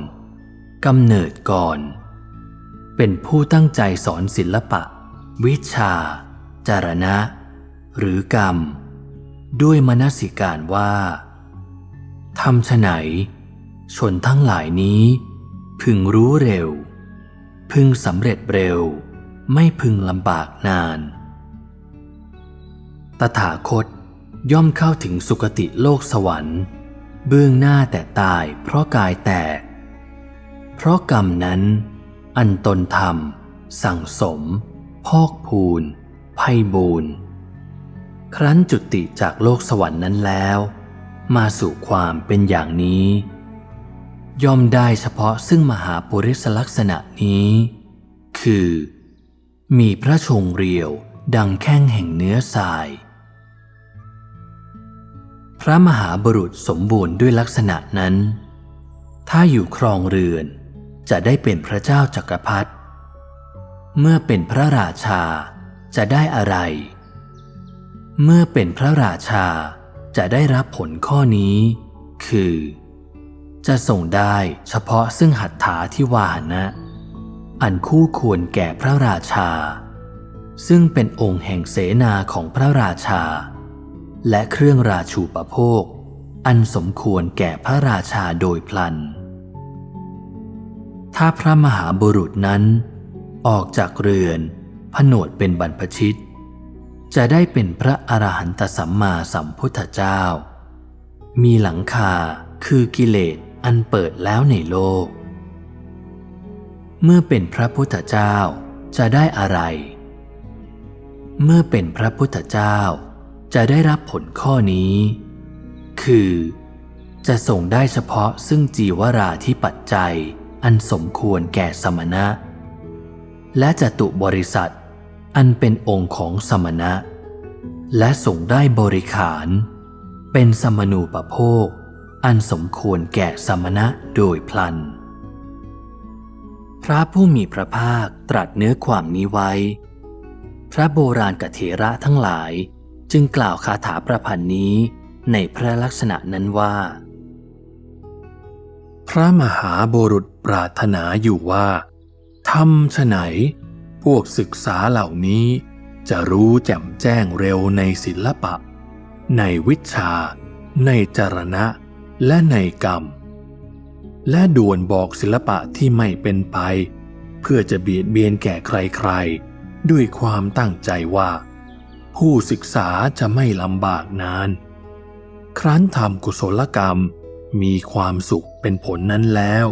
A: กำเนิดก่อน เป็นผู้ตั้งใจสอนศิลปะ วิชา จารณะ หรือกรรม ด้วยมนสิการว่าทำฉไหน ชนทั้งหลายนี้ พึงรู้เร็ว พึงสำเร็จเร็ว ไม่พึงลำบากนาน ตถาคตย่อมเข้าถึงสุคติโลกสวรรค์ เบื้องหน้าแต่ตายเพราะกายแตก เพราะกรรมนั้น อันตนทำสั่งสม พอกพูนไพ่บูนครั้นจุติจากโลกสวรรค์นั้นแล้ว มาสู่ความเป็นอย่างนี้ ย่อมได้เฉพาะซึ่งมหาปุริสลักษณะนี้ คือ มีพระชงเรียวดังแข้งแห่งเนื้อทราย พระมหาบุรุษสมบูรณ์ด้วยลักษณะนั้น ถ้าอยู่ครองเรือนจะได้เป็นพระเจ้าจักรพรรดิเมื่อเป็นพระราชาจะได้อะไร เมื่อเป็นพระราชาจะได้รับผลข้อนี้ คือ จะส่งได้เฉพาะซึ่งหัตถาที่วาหนะ อันคู่ควรแก่พระราชา ซึ่งเป็นองค์แห่งเสนาของพระราชา และเครื่องราชูปโภค อันสมควรแก่พระราชาโดยพลัน ถ้าพระมหาบุรุษนั้น ออกจากเรือนผนวดเป็นบรรพชิต จะได้เป็นพระอรหันตสัมมาสัมพุทธเจ้า มีหลังคาคือกิเลสอันเปิดแล้วในโลก เมื่อเป็นพระพุทธเจ้าจะได้อะไร เมื่อเป็นพระพุทธเจ้า จะได้รับผลข้อนี้ คือ จะส่งได้เฉพาะซึ่งจีวราที่ปัจจัยอันสมควรแก่สมณะ และจตุบริษัท อันเป็นองค์ของสมณะ และส่งได้บริขาร เป็นสมนูปโภค อันสมควรแก่สมณะโดยพลัน พระผู้มีพระภาคตรัสเนื้อความนี้ไว้ พระโบราณกเถระทั้งหลาย จึงกล่าวคาถาประพันธ์นี้ในพระลักษณะนั้นว่า
B: พระมหาบุรุษปรารถนาอยู่ว่าทำฉไหน พวกศึกษาเหล่านี้ จะรู้แจ่มแจ้งเร็วในศิลปะ ในวิชา ในจรณะ และในกรรม และด่วนบอกศิลปะที่ไม่เป็นไป เพื่อจะเบียดเบียนแก่ใครๆ ด้วยความตั้งใจว่า ผู้ศึกษาจะไม่ลำบากนาน ครั้นทำกุศลกรรมมีความสุขเป็นผลนั้นแล้ว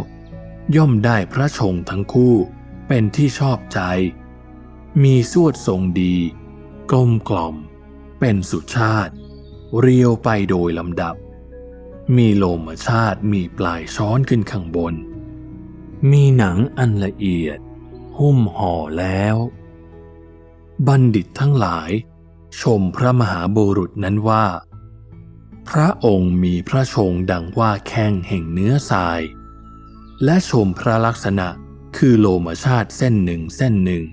B: ย่อมได้พระชงทั้งคู่เป็นที่ชอบใจ มีสวดทรงดี กลมกล่อม เป็นสุชาติ เรียวไปโดยลำดับ มีโลมชาติมีปลายช้อนขึ้นข้างบน มีหนังอันละเอียด หุ้มห่อแล้ว บัณฑิตทั้งหลาย ชมพระมหาบุรุษนั้นว่า พระองค์มีพระชงดังว่าแข้งแห่งเนื้อทราย และชมพระลักษณะคือโลมชาติเส้นหนึ่งเส้นหนึ่ง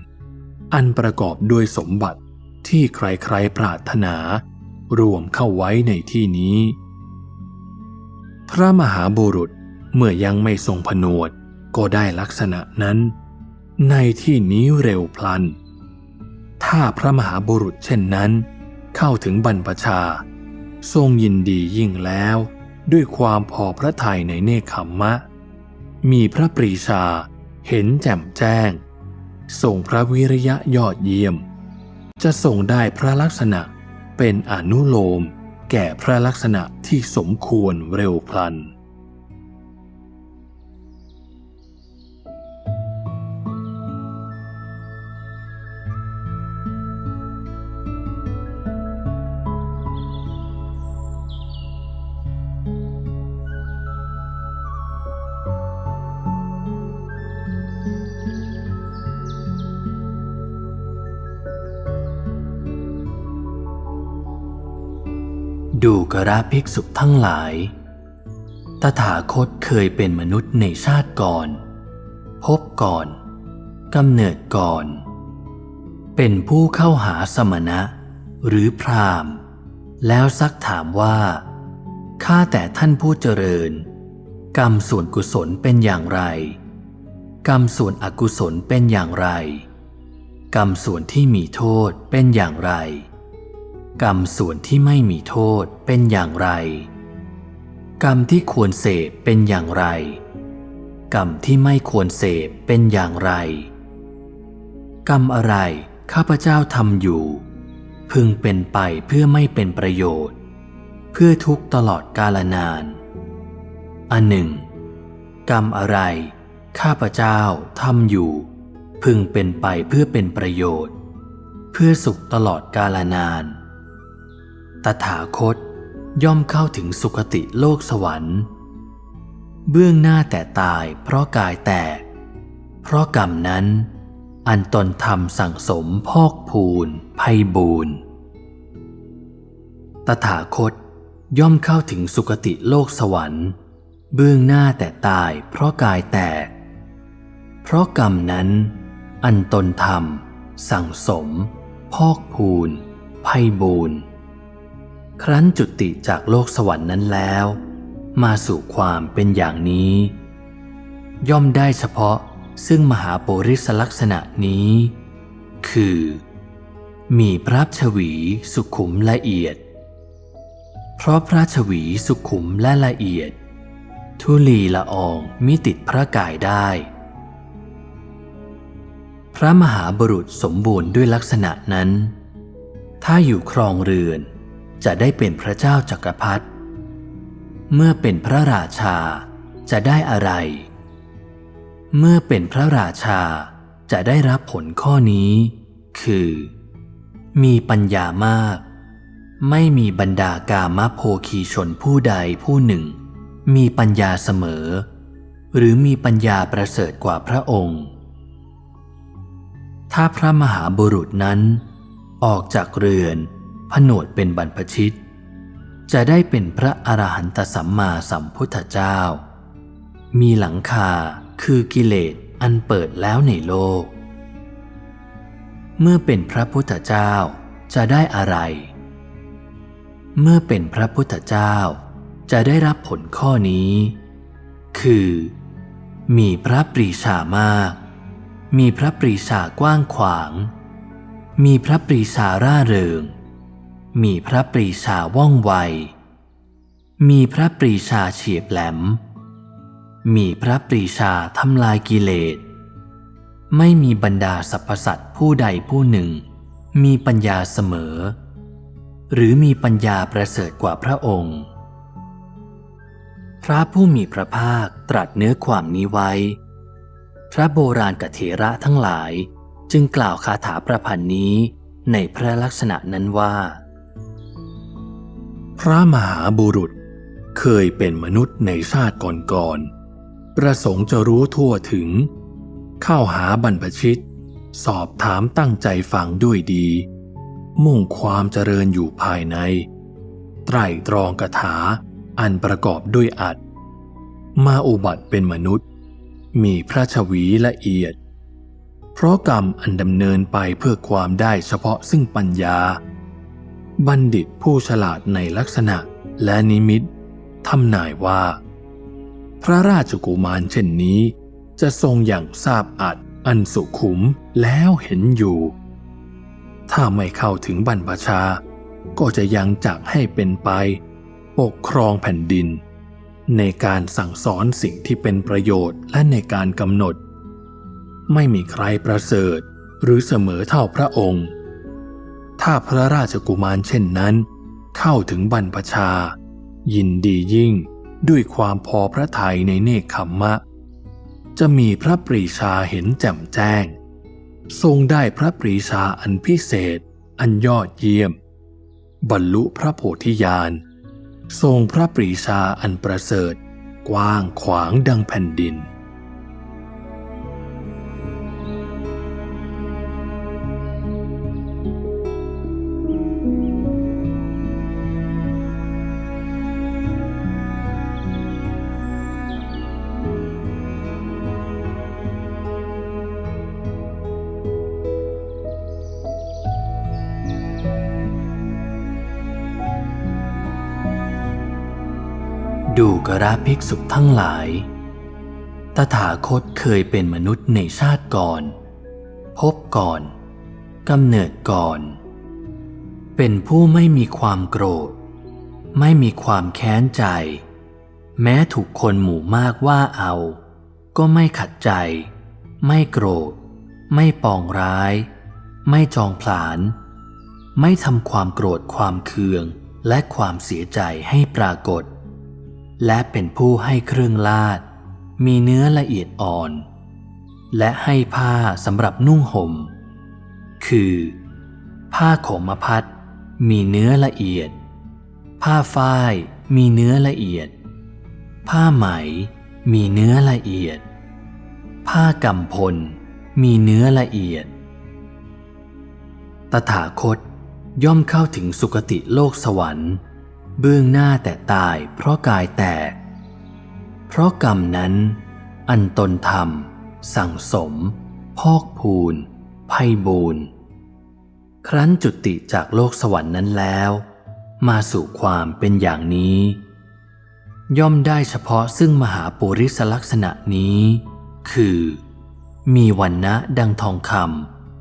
B: อันประกอบด้วยสมบัติที่ใครๆปรารถนา รวมเข้าไว้ในที่นี้ พระมหาบุรุษเมื่อยังไม่ทรงผนวดก็ได้ลักษณะนั้น ในที่นี้เร็วพลัน ถ้าพระมหาบุรุษเช่นนั้น เข้าถึงบรรพชา ทรงยินดียิ่งแล้ว ด้วยความพอพระทัยในเนคขมมะ มีพระปรีชาเห็นแจ่มแจ้ง ส่งพระวิริยะยอดเยี่ยม จะส่งได้พระลักษณะเป็นอนุโลม แก่พระลักษณะที่สมควรเร็วพลัน
A: ระภิกษุทั้งหลาย ตถาคตเคยเป็นมนุษย์ในชาติก่อน พบก่อนกำเนิดก่อน เป็นผู้เข้าหาสมณะ หรือพรามแล้วซักถามว่าข้าแต่ท่านผู้เจริญ กรรมส่วนกุศลเป็นอย่างไร กรรมส่วนอกุศลเป็นอย่างไร กรรมส่วนที่มีโทษเป็นอย่างไร กรรมส่วนที่ไม่มีโทษเป็นอย่างไร กรรมที่ควรเสพเป็นอย่างไร กรรมที่ไม่ควรเสพเป็นอย่างไร กรรมอะไรข้าพเจ้าทำอยู่ พึงเป็นไปเพื่อไม่เป็นประโยชน์ เพื่อทุกตลอดกาลนาน อันหนึ่ง กรรมอะไร ข้าพเจ้าทำอยู่ พึงเป็นไปเพื่อเป็นประโยชน์ เพื่อสุขตลอดกาลนาน ตถาคตย่อมเข้าถึงสุคติโลกสวรรค์ เบื้องหน้าแต่ตายเพราะกายแตก เพราะกรรมนั้น อันตนทำสั่งสมพอกพูนภัยบูนตถาคตย่อมเข้าถึงสุคติโลกสวรรค์ เบื้องหน้าแต่ตายเพราะกายแตก เพราะกรรมนั้น อันตนทำสั่งสม พอกพูนภัยบูน ครั้นจุติจากโลกสวรรค์นั้นแล้ว มาสู่ความเป็นอย่างนี้ ย่อมได้เฉพาะซึ่งมหาโปริสลักษณะนี้ คือ มีพระชวีสุขุมละเอียด เพราะพระชวีสุขุมและละเอียด ทุลีละอองมิติดพระกายได้ พระมหาบุรุษสมบูรณ์ด้วยลักษณะนั้น ถ้าอยู่ครองเรือน จะได้เป็นพระเจ้าจักรพรรดิเมื่อเป็นพระราชาจะได้อะไร เมื่อเป็นพระราชาจะได้รับผลข้อนี้ คือ มีปัญญามาก ไม่มีบรรดากามโภคีชนผู้ใดผู้หนึ่ง มีปัญญาเสมอ หรือมีปัญญาประเสริฐกว่าพระองค์ ถ้าพระมหาบุรุษนั้น ออกจากเรือน ผนวดเป็นบรรพชิต จะได้เป็นพระอรหันตสัมมาสัมพุทธเจ้า มีหลังคาคือกิเลสอันเปิดแล้วในโลก เมื่อเป็นพระพุทธเจ้าจะได้อะไร เมื่อเป็นพระพุทธเจ้าจะได้รับผลข้อนี้ คือ มีพระปรีชามาก มีพระปรีชากว้างขวาง มีพระปรีชาร่าเริง มีพระปรีชาว่องไว มีพระปรีชาเฉียบแหลม มีพระปรีชาทำลายกิเลส ไม่มีบรรดาสรรพสัตว์ผู้ใดผู้หนึ่ง มีปัญญาเสมอ หรือมีปัญญาประเสริฐกว่าพระองค์ พระผู้มีพระภาคตรัสเนื้อความนี้ไว้ พระโบราณกเถระทั้งหลายจึงกล่าวคาถาประพันธ์นี้ในพระลักษณะนั้นว่า
B: พระมหาบุรุษเคยเป็นมนุษย์ในชาติก่อนๆ ประสงค์จะรู้ทั่วถึง เข้าหาบรรพชิต สอบถามตั้งใจฟังด้วยดี มุ่งความเจริญอยู่ภายใน ไตรตรองกถาอันประกอบด้วยอัด มาอุบัติเป็นมนุษย์ มีพระชวีละเอียด เพราะกรรมอันดำเนินไปเพื่อความได้เฉพาะซึ่งปัญญา บัณฑิตผู้ฉลาดในลักษณะและนิมิตทำนายว่า พระราชกุมารเช่นนี้ จะทรงอย่างทราบอัดอันสุขุมแล้วเห็นอยู่ ถ้าไม่เข้าถึงบรรพชา ก็จะยังจักให้เป็นไป ปกครองแผ่นดิน ในการสั่งสอนสิ่งที่เป็นประโยชน์และในการกำหนด ไม่มีใครประเสริฐหรือเสมอเท่าพระองค์ ถ้าพระราชกุมารเช่นนั้น เข้าถึงบรรพชา ยินดียิ่งด้วยความพอพระทัยในเนคขมมะ จะมีพระปรีชาเห็นแจ่มแจ้ง ทรงได้พระปรีชาอันพิเศษ อันยอดเยี่ยม บรรลุพระโพธิญาณทรงพระปรีชาอันประเสริฐ กว้างขวางดังแผ่นดิน
A: ดูกระภิกษุทั้งหลาย ตถาคตเคยเป็นมนุษย์ในชาติก่อน พบก่อนกำเนิดก่อน เป็นผู้ไม่มีความโกรธ ไม่มีความแค้นใจ แม้ถูกคนหมู่มากว่าเอา ก็ไม่ขัดใจ ไม่โกรธ ไม่ปองร้าย ไม่จองผลาญไม่ทำความโกรธความเคืองและความเสียใจให้ปรากฏ และเป็นผู้ให้เครื่องลาด มีเนื้อละเอียดอ่อน และให้ผ้าสำหรับนุ่งห่ม คือ ผ้าขมพัดมีเนื้อละเอียด ผ้าฝ้ายมีเนื้อละเอียด ผ้าไหมมีเนื้อละเอียด ผ้ากำพล มีเนื้อละเอียด ตถาคตย่อมเข้าถึงสุคติโลกสวรรค์ เบื้องหน้าแต่ตายเพราะกายแตก เพราะกรรมนั้น อันตนทำสั่งสม พอกพูนไพ่บูนครั้นจุติจากโลกสวรรค์นั้นแล้ว มาสู่ความเป็นอย่างนี้ ย่อมได้เฉพาะซึ่งมหาปุริสลักษณะนี้ คือ มีวันนะดังทองค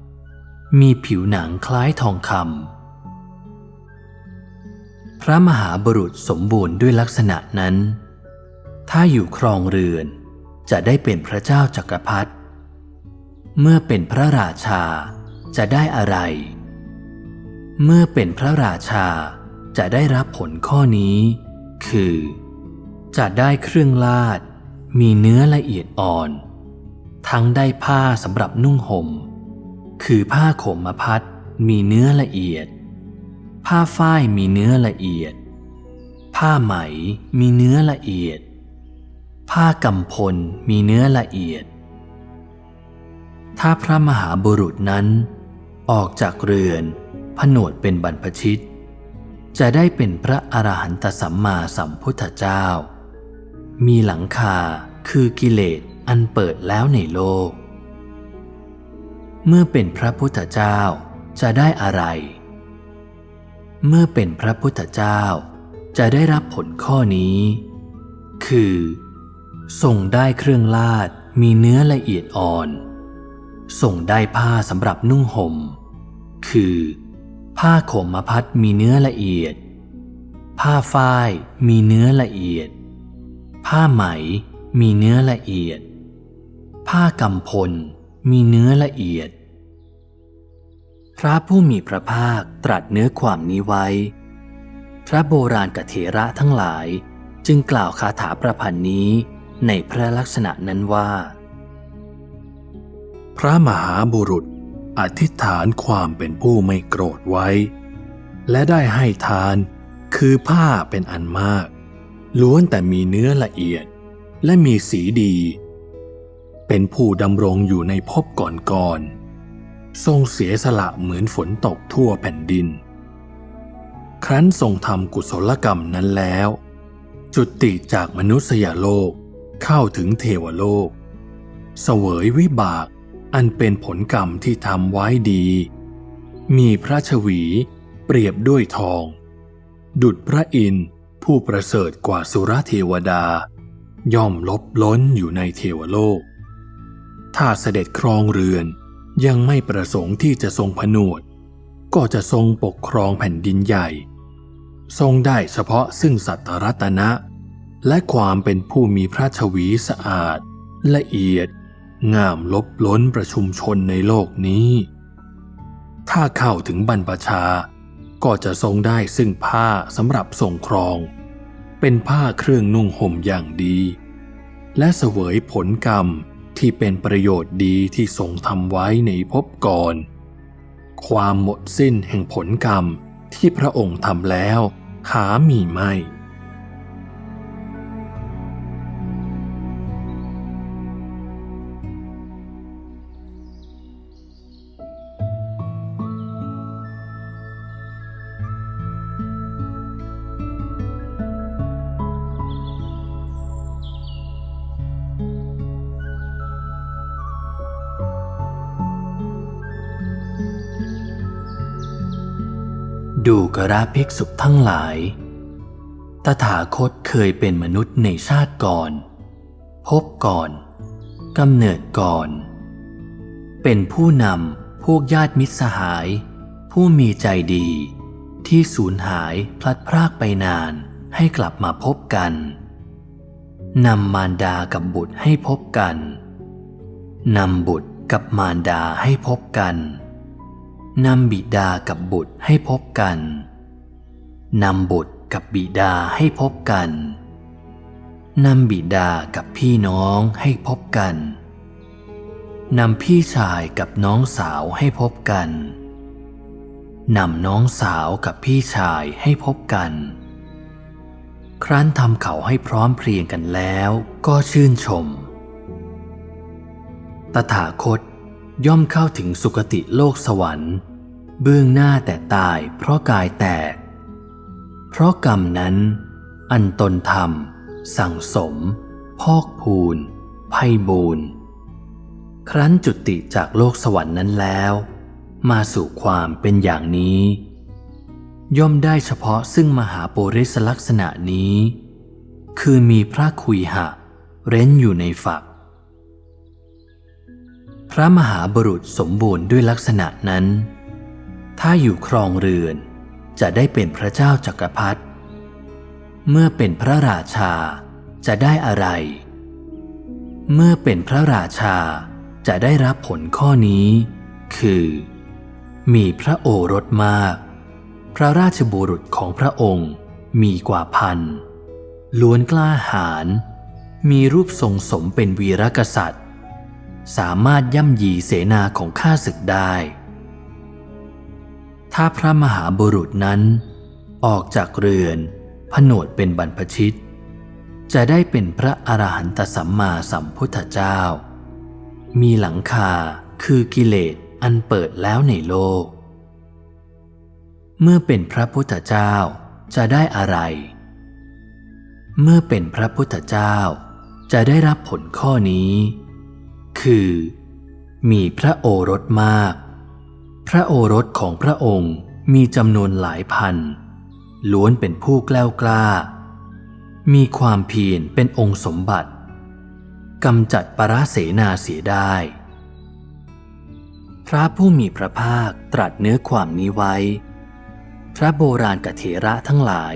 A: ำมีผิวหนังคล้ายทองคำ พระมหาบุรุษสมบูรณ์ด้วยลักษณะนั้น ถ้าอยู่ครองเรือนจะได้เป็นพระเจ้าจักรพรรดิ เมื่อเป็นพระราชาจะได้อะไร เมื่อเป็นพระราชาจะได้รับผลข้อนี้ คือ จะได้เครื่องลาด มีเนื้อละเอียดอ่อน ทั้งได้ผ้าสำหรับนุ่งหม่ม คือผ้าขมมพัดมีเนื้อละเอียด ผ้าฝ้ายมีเนื้อละเอียด ผ้าไหมมีเนื้อละเอียด ผ้ากำพลมีเนื้อละเอียด ถ้าพระมหาบุรุษนั้น ออกจากเรือนผนวดเป็นบรรพชิต จะได้เป็นพระอรหันตสัมมาสัมพุทธเจ้า มีหลังคาคือกิเลสอันเปิดแล้วในโลก เมื่อเป็นพระพุทธเจ้าจะได้อะไร เมื่อเป็นพระพุทธเจ้า จะได้รับผลข้อนี้ คือส่งได้เครื่องลาดมีเนื้อละเอียดอ่อน ส่งได้ผ้าสำหรับนุ่งหม่ม คือ ผ้าขมพัดมีเนื้อละเอียด ผ้าฝ้ายมีเนื้อละเอียด ผ้าไหมมีเนื้อละเอียด ผ้ากำพลมีเนื้อละเอียด ระผู้มีพระภาคตรัสเนื้อความนี้ไว้ พระโบราณกเถระทั้งหลายจึงกล่าวคาถาประพันธ์นี้ในพระลักษณะนั้นว่า
B: พระมหาบุรุษอธิษฐานความเป็นผู้ไม่โกรธไว้ และได้ให้ทานคือผ้าเป็นอันมาก ล้วนแต่มีเนื้อละเอียดและมีสีดี เป็นผู้ดำรงอยู่ในภพก่อนๆ ทรงเสียสละเหมือนฝนตกทั่วแผ่นดิน ครั้นทรงทำกุศลกรรมนั้นแล้ว จุติจากมนุษยโลกเข้าถึงเทวโลก เสวยวิบากอันเป็นผลกรรมที่ทำไว้ดี มีพระชวีเปรียบด้วยทอง ดุดพระอินทร์ผู้ประเสริฐกว่าสุรเทวดา ย่อมลบล้นอยู่ในเทวโลก ถ้าเสด็จครองเรือน ยังไม่ประสงค์ที่จะทรงผนวด ก็จะทรงปกครองแผ่นดินใหญ่ ทรงได้เฉพาะซึ่งสัตรัตนะ และความเป็นผู้มีพระชวีสะอาด ละเอียด งามลบล้นประชุมชนในโลกนี้ ถ้าเข้าถึงบรรพชา ก็จะทรงได้ซึ่งผ้าสำหรับทรงครอง เป็นผ้าเครื่องนุ่งห่มอย่างดี และเสวยผลกรรม ที่เป็นประโยชน์ดีที่ทรงทำไว้ในภพก่อน ความหมดสิ้นแห่งผลกรรมที่พระองค์ทำแล้วหามีไม่
A: ดูกระภิกษุทั้งหลาย ตถาคตเคยเป็นมนุษย์ในชาติก่อน พบก่อนกำเนิดก่อน เป็นผู้นำพวกญาติมิตรสหาย ผู้มีใจดี ที่สูญหายพลัดพรากไปนานให้กลับมาพบกันนำมารดากับบุตรให้พบกันนำบุตรกับมารดาให้พบกัน นำบิดากับบุตรให้พบกัน นำบุตรกับบิดาให้พบกัน นำบิดากับพี่น้องให้พบกัน นำพี่ชายกับน้องสาวให้พบกัน นำน้องสาวกับพี่ชายให้พบกัน ครั้นทำเขาให้พร้อมเพรียงกันแล้วก็ชื่นชม ตถาคต ย่อมเข้าถึงสุคติโลกสวรรค์ เบื้องหน้าแต่ตายเพราะกายแตก เพราะกรรมนั้น อันตนทำสั่งสม พอกพูนไพ่บูนครั้นจุติจากโลกสวรรค์นั้นแล้ว มาสู่ความเป็นอย่างนี้ ย่อมได้เฉพาะซึ่งมหาโปริสลักษณะนี้ คือมีพระคุยหะ เร้นอยู่ในฝัก พระมหาบุรุษสมบูรณ์ด้วยลักษณะนั้น ถ้าอยู่ครองเรือนจะได้เป็นพระเจ้าจักรพรรดิเมื่อเป็นพระราชาจะได้อะไร เมื่อเป็นพระราชาจะได้รับผลข้อนี้ คือ มีพระโอรสมาก พระราชบุรุษของพระองค์มีกว่าพันล้วนกล้าหาญมีรูปทรงสมเป็นวีรกษัตริย์ สามารถย่ำยีเสนาของข้าศึกได้ ถ้าพระมหาบุรุษนั้น ออกจากเรือนผนวดเป็นบรรพชิต จะได้เป็นพระอรหันตสัมมาสัมพุทธเจ้า มีหลังคาคือกิเลสอันเปิดแล้วในโลก เมื่อเป็นพระพุทธเจ้าจะได้อะไร เมื่อเป็นพระพุทธเจ้าจะได้รับผลข้อนี้ คือ มีพระโอรสมาก พระโอรสของพระองค์มีจำนวนหลายพัน ล้วนเป็นผู้แกล้วกล้า มีความเพียรเป็นองค์สมบัติกำจัดปราเสนาเสียได้ พระผู้มีพระภาคตรัสเนื้อความนี้ไว้ พระโบราณกเถระทั้งหลาย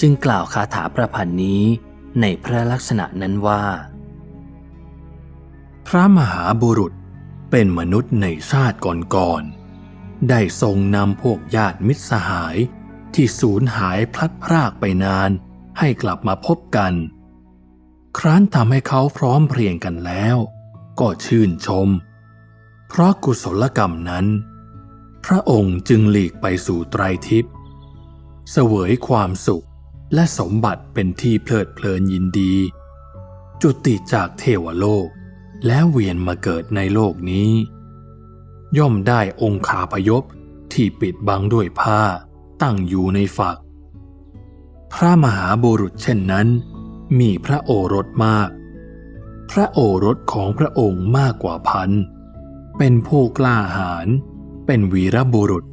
A: จึงกล่าวคาถาประพันธ์นี้ในพระลักษณะนั้นว่า
B: พระมหาบุรุษเป็นมนุษย์ในชาติก่อนๆ ได้ทรงนำพวกญาติมิตรสหายที่สูญหายพลัดพรากไปนานให้กลับมาพบกัน ครั้นทำให้เขาพร้อมเพรียงกันแล้ว ก็ชื่นชม เพราะกุศลกรรมนั้น พระองค์จึงหลีกไปสู่ไตรทิพย์เสวยความสุขและสมบัติเป็นที่เพลิดเพลินยินดี จุติจากเทวโลก แล้วเวียนมาเกิดในโลกนี้ ย่อมได้องคาพยพที่ปิดบังด้วยผ้าตั้งอยู่ในฝัก พระมหาบุรุษเช่นนั้น มีพระโอรสมาก พระโอรสของพระองค์มากกว่าพัน เป็นผู้กล้าหาญเป็นวีรบุรุษ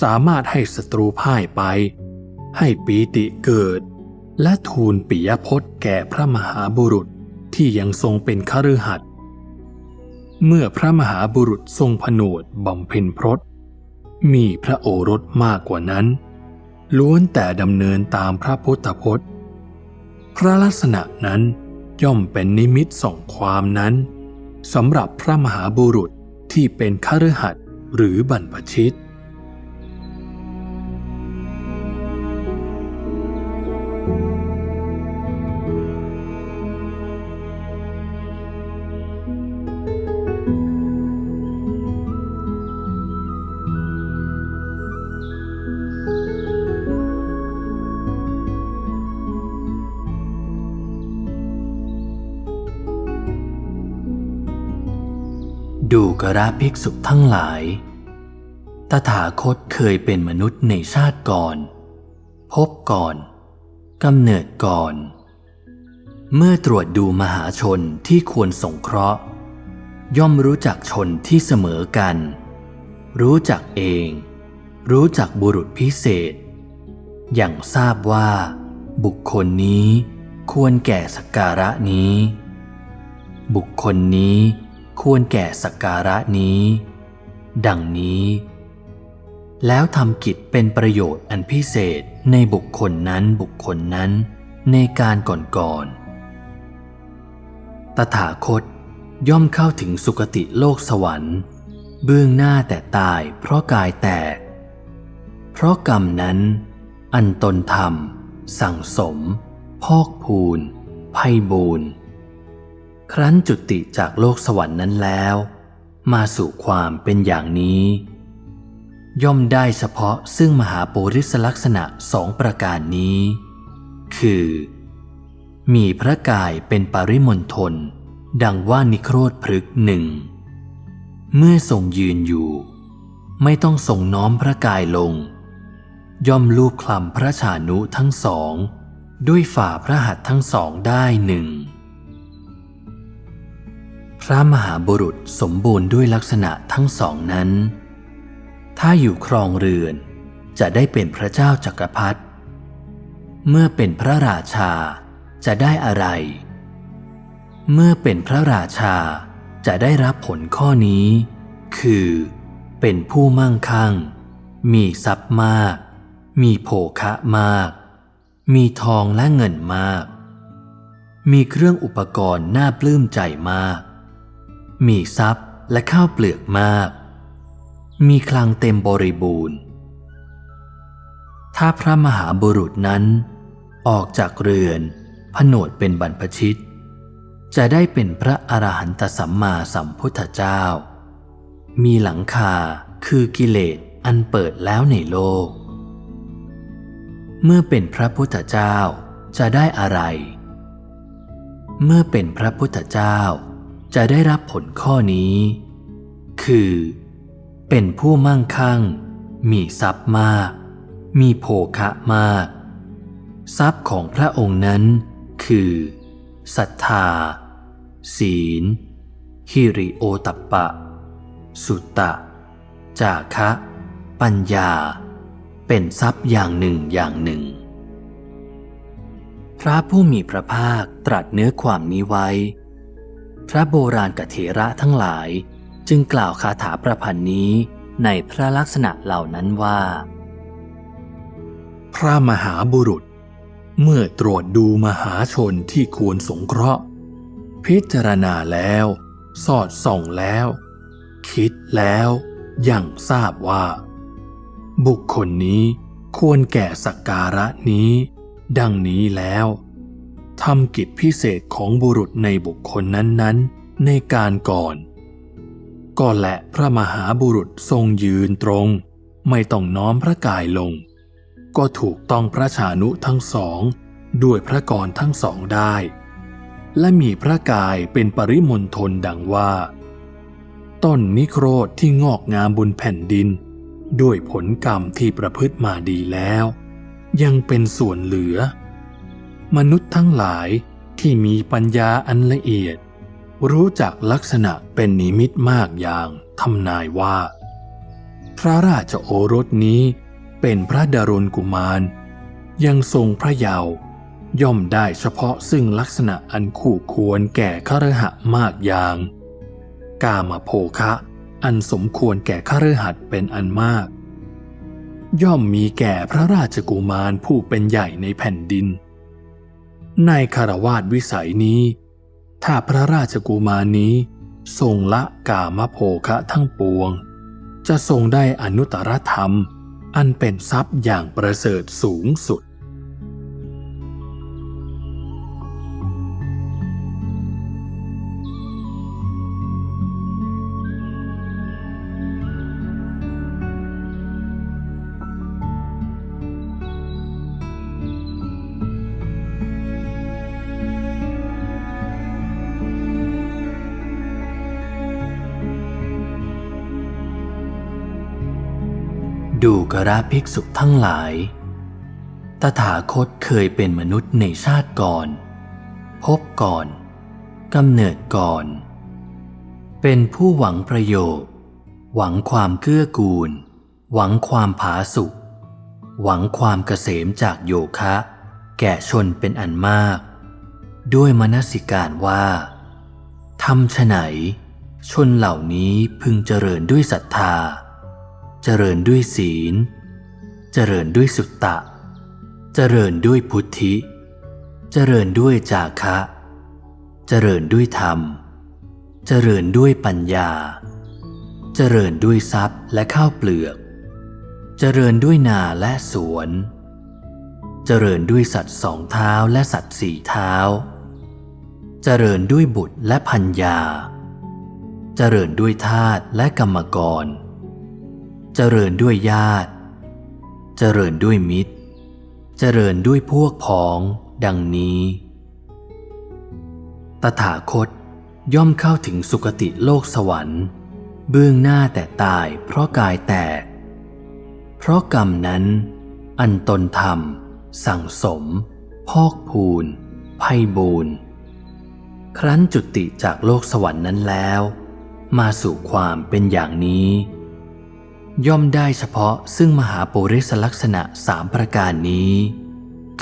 B: สามารถให้ศัตรูพ่ายไป ให้ปีติเกิด และทูลปิยพจน์แก่พระมหาบุรุษ ที่ยังทรงเป็นคฤหัสถ์เมื่อพระมหาบุรุษทรงผนวดบำเพ็ญพรตมีพระโอรสมากกว่านั้น ล้วนแต่ดำเนินตามพระพุทธพจน์ พระลักษณะนั้นย่อมเป็นนิมิตส่งความนั้นสำหรับพระมหาบุรุษที่เป็นคฤหัสถ์หรือบรรพชิต
A: ระภิกษุทั้งหลาย ตถาคตเคยเป็นมนุษย์ในชาติก่อน พบก่อนกำเนิดก่อน เมื่อตรวจดูมหาชนที่ควรสงเคราะห์ ย่อมรู้จักชนที่เสมอกัน รู้จักเอง รู้จักบุรุษพิเศษ อย่างทราบว่า บุคคลนี้ควรแก่สักการะนี้ บุคคลนี้ ควรแก่สักการะนี้ ดังนี้ แล้วทำกิจเป็นประโยชน์อันพิเศษในบุคคลนั้นบุคคลนั้นในการก่อนๆตถาคตย่อมเข้าถึงสุคติโลกสวรรค์ เบื้องหน้าแต่ตายเพราะกายแตก เพราะกรรมนั้น อันตนทำสั่งสม พอกพูนไพ่บูน ครั้นจุติจากโลกสวรรค์นั้นแล้ว มาสู่ความเป็นอย่างนี้ ย่อมได้เฉพาะซึ่งมหาปุริสลักษณะสองประการนี้ คือ มีพระกายเป็นปริมณฑลดังว่านิโครธพฤกหนึ่ง เมื่อทรงยืนอยู่ ไม่ต้องทรงน้อมพระกายลง ย่อมลูบคลำพระชานุทั้งสอง ด้วยฝ่าพระหัตถ์ทั้งสองได้หนึ่ง พระมหาบุรุษสมบูรณ์ด้วยลักษณะทั้งสองนั้น ถ้าอยู่ครองเรือนจะได้เป็นพระเจ้าจักรพรรดิ เมื่อเป็นพระราชาจะได้อะไร เมื่อเป็นพระราชาจะได้รับผลข้อนี้ คือ เป็นผู้มั่งคั่ง มีทรัพย์มาก มีโภคะมาก มีทองและเงินมาก มีเครื่องอุปกรณ์น่าปลื้มใจมาก มีทรัพย์และข้าวเปลือกมาก มีคลังเต็มบริบูรณ์ ถ้าพระมหาบุรุษนั้น ออกจากเรือน ผนวดเป็นบรรพชิต จะได้เป็นพระอรหันตสัมมาสัมพุทธเจ้า มีหลังคาคือกิเลสอันเปิดแล้วในโลก เมื่อเป็นพระพุทธเจ้าจะได้อะไร เมื่อเป็นพระพุทธเจ้า จะได้รับผลข้อนี้ คือ เป็นผู้มั่งคั่ง มีทรัพย์มาก มีโภคะมาก ทรัพย์ของพระองค์นั้น คือศรัทธา ศีล ฮิริโอตัปปะ สุตตะ จาคะ ปัญญา เป็นทรัพย์อย่างหนึ่งอย่างหนึ่ง พระผู้มีพระภาคตรัสเนื้อความนี้ไว้ พระโบราณกเถระทั้งหลายจึงกล่าวคาถาประพันธ์นี้ในพระลักษณะเหล่านั้นว่า
B: พระมหาบุรุษ เมื่อตรวจดูมหาชนที่ควรสงเคราะห์ พิจารณาแล้ว สอดส่องแล้ว คิดแล้วยังทราบว่า บุคคลนี้ควรแก่สักการะนี้ ดังนี้แล้ว ทำกิจพิเศษของบุรุษในบุคคลนั้นๆ ในการก่อน ก็และพระมหาบุรุษทรงยืนตรง ไม่ต้องน้อมพระกายลง ก็ถูกต้องพระชานุทั้งสอง ด้วยพระกรทั้งสองได้ และมีพระกายเป็นปริมณฑลดังว่า ต้นนิโครธที่งอกงามบนแผ่นดิน ด้วยผลกรรมที่ประพฤติมาดีแล้ว ยังเป็นส่วนเหลือ มนุษย์ทั้งหลายที่มีปัญญาอันละเอียด รู้จักลักษณะเป็นนิมิตมากอย่างทำนายว่า พระราชโอรสนี้เป็นพระดารุณกุมาร ยังทรงพระเยาว์ย่อมได้เฉพาะซึ่งลักษณะอันคู่ควรแก่ขรหะมากอย่าง กามโภคะอันสมควรแก่ขรหัสเป็นอันมาก ย่อมมีแก่พระราชกุมารผู้เป็นใหญ่ในแผ่นดิน ในคารวาสวิสัยนี้ ถ้าพระราชกุมารนี้ทรงละกามโภคะทั้งปวง จะทรงได้อนุตตรธรรม อันเป็นทรัพย์อย่างประเสริฐสูงสุด
A: กระภิกษุทั้งหลาย ตถาคตเคยเป็นมนุษย์ในชาติก่อน พบก่อนกำเนิดก่อน เป็นผู้หวังประโยชน์ หวังความเกื้อกูล หวังความผาสุกหวังความเกษมจากโยคะ แก่ชนเป็นอันมาก ด้วยมนสิการว่าทำไหนชนเหล่านี้พึงเจริญด้วยศรัทธา เจริญด้วยศีล เจริญด้วยสุตตะ เจริญด้วยพุทธิ เจริญด้วยจาคะ เจริญด้วยธรรม เจริญด้วยปัญญา เจริญด้วยทรัพย์และข้าวเปลือก เจริญด้วยนาและสวน เจริญด้วยสัตว์สองเท้าและสัตว์สี่เท้า เจริญด้วยบุตรและพัญญา เจริญด้วยทาสและกรรมกร เจริญด้วยญาติ เจริญด้วยมิตร เจริญด้วยพวกพ้อง ดังนี้ ตถาคตย่อมเข้าถึงสุคติโลกสวรรค์ เบื้องหน้าแต่ตายเพราะกายแตก เพราะกรรมนั้น อันตนทำสั่งสม พอกพูนไพ่บูนครั้นจุติจากโลกสวรรค์นั้นแล้ว มาสู่ความเป็นอย่างนี้ ย่อมได้เฉพาะซึ่งมหาปุริสลักษณะสามประการนี้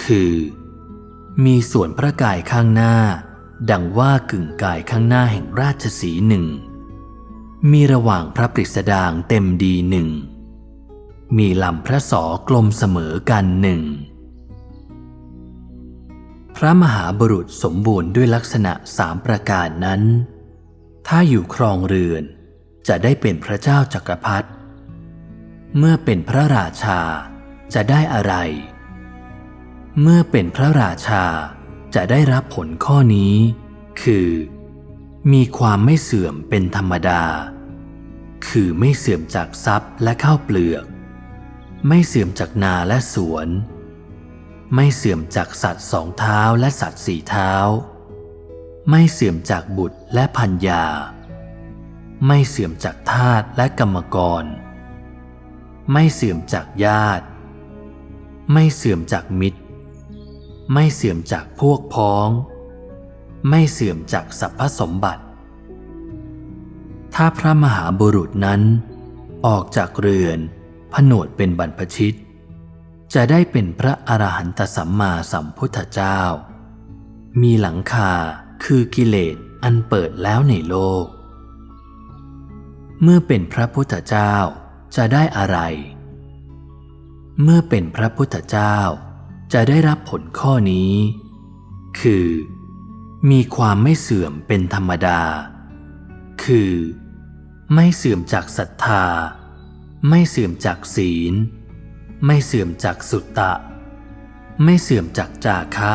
A: คือ มีส่วนพระกายข้างหน้า ดังว่ากึ่งกายข้างหน้าแห่งราชสีหนึ่ง มีระหว่างพระปริสดางเต็มดีหนึ่ง มีลำพระสอกลมเสมอกันหนึ่ง พระมหาบุรุษสมบูรณ์ด้วยลักษณะสามประการนั้น ถ้าอยู่ครองเรือนจะได้เป็นพระเจ้าจักรพรรดิ เมื่อเป็นพระราชาจะได้อะไร เมื่อเป็นพระราชาจะได้รับผลข้อนี้ คือ มีความไม่เสื่อมเป็นธรรมดา คือไม่เสื่อมจากทรัพย์และข้าวเปลือก ไม่เสื่อมจากนาและสวน ไม่เสื่อมจากสัตว์สองเท้าและสัตว์สี่เท้า ไม่เสื่อมจากบุตรและพัญญาไม่เสื่อมจากทาสและกรรมกร ไม่เสื่อมจากญาติ ไม่เสื่อมจากมิตร ไม่เสื่อมจากพวกพ้อง ไม่เสื่อมจากสรรพสมบัติ ถ้าพระมหาบุรุษนั้น ออกจากเรือนผนวดเป็นบรรพชิต จะได้เป็นพระอรหันตสัมมาสัมพุทธเจ้า มีหลังคาคือกิเลสอันเปิดแล้วในโลก เมื่อเป็นพระพุทธเจ้า จะได้อะไร เมื่อเป็นพระพุทธเจ้า จะได้รับผลข้อนี้ คือ มีความไม่เสื่อมเป็นธรรมดา คือ ไม่เสื่อมจากศรัทธา ไม่เสื่อมจากศีล ไม่เสื่อมจากสุตตะ ไม่เสื่อมจากจาคะ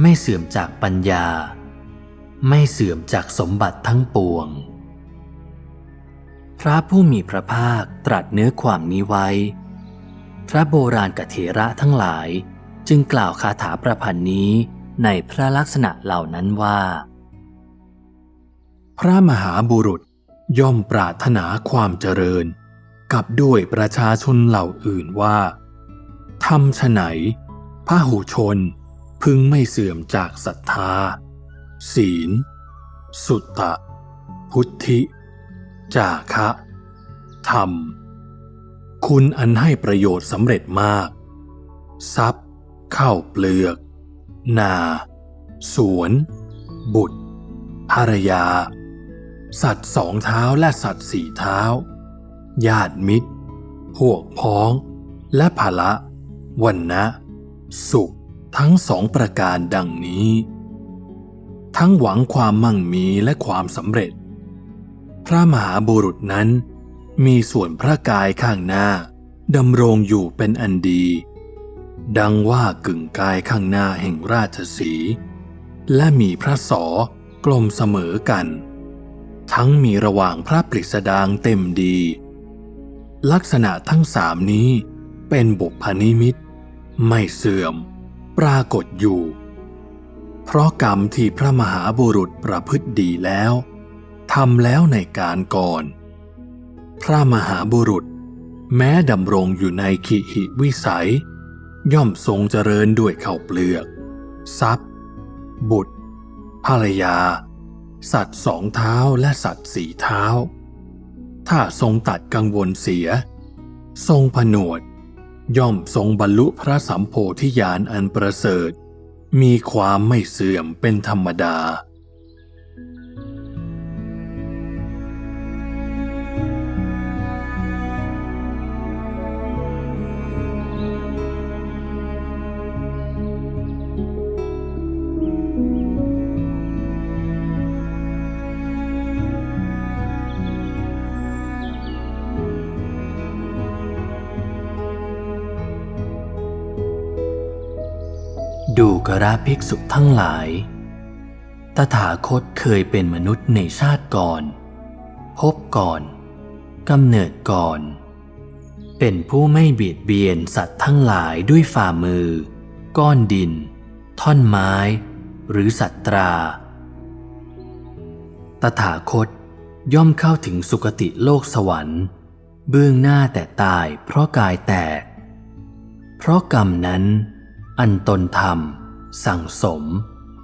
A: ไม่เสื่อมจากปัญญา ไม่เสื่อมจากสมบัติทั้งปวง พระผู้มีพระภาคตรัสเนื้อความนี้ไว้ พระโบราณกเถระทั้งหลายจึงกล่าวคาถาประพันธ์นี้ในพระลักษณะเหล่านั้นว่า
B: พระมหาบุรุษย่อมปรารถนาความเจริญ กับด้วยประชาชนเหล่าอื่นว่าทำฉไหนพระหูชนพึงไม่เสื่อมจากศรัทธา ศีล สุตตะ พุทธิ จาคะธรรม คุณอันให้ประโยชน์สำเร็จมาก ทรัพย์ ข้าวเปลือก นา สวน บุตร ภรรยา สัตว์สองเท้าและสัตว์สี่เท้า ญาติมิตร พวกพ้อง และภาละวันนะ สุขทั้งสองประการดังนี้ ทั้งหวังความมั่งมีและความสำเร็จ พระมหาบุรุษนั้น มีส่วนพระกายข้างหน้าดำรงอยู่เป็นอันดี ดังว่ากึ่งกายข้างหน้าแห่งราชสีและมีพระสอกลมเสมอกัน ทั้งมีระหว่างพระปริสดางเต็มดี ลักษณะทั้งสามนี้เป็นบุพนิมิต ไม่เสื่อม ปรากฏอยู่ เพราะกรรมที่พระมหาบุรุษประพฤติดีแล้ว ทำแล้วในการก่อน พระมหาบุรุษ แม้ดำรงอยู่ในขีหิวิสัย ย่อมทรงเจริญด้วยข้าวเปลือก ทรัพย์ บุตร ภรรยา สัตว์สองเท้าและสัตว์สี่เท้า ถ้าทรงตัดกังวลเสีย ทรงผนวด ย่อมทรงบรรลุพระสัมโพธิญาณอันประเสริฐ มีความไม่เสื่อมเป็นธรรมดา
A: กระภิกษุทั้งหลาย ตถาคตเคยเป็นมนุษย์ในชาติก่อน พบก่อนกำเนิดก่อน เป็นผู้ไม่เบียดเบียนสัตว์ทั้งหลายด้วยฝ่ามือ ก้อนดิน ท่อนไม้ หรือสัตตรา ตถาคตย่อมเข้าถึงสุคติโลกสวรรค์ เบื้องหน้าแต่ตายเพราะกายแตก เพราะกรรมนั้นอันตนทำ สั่งสม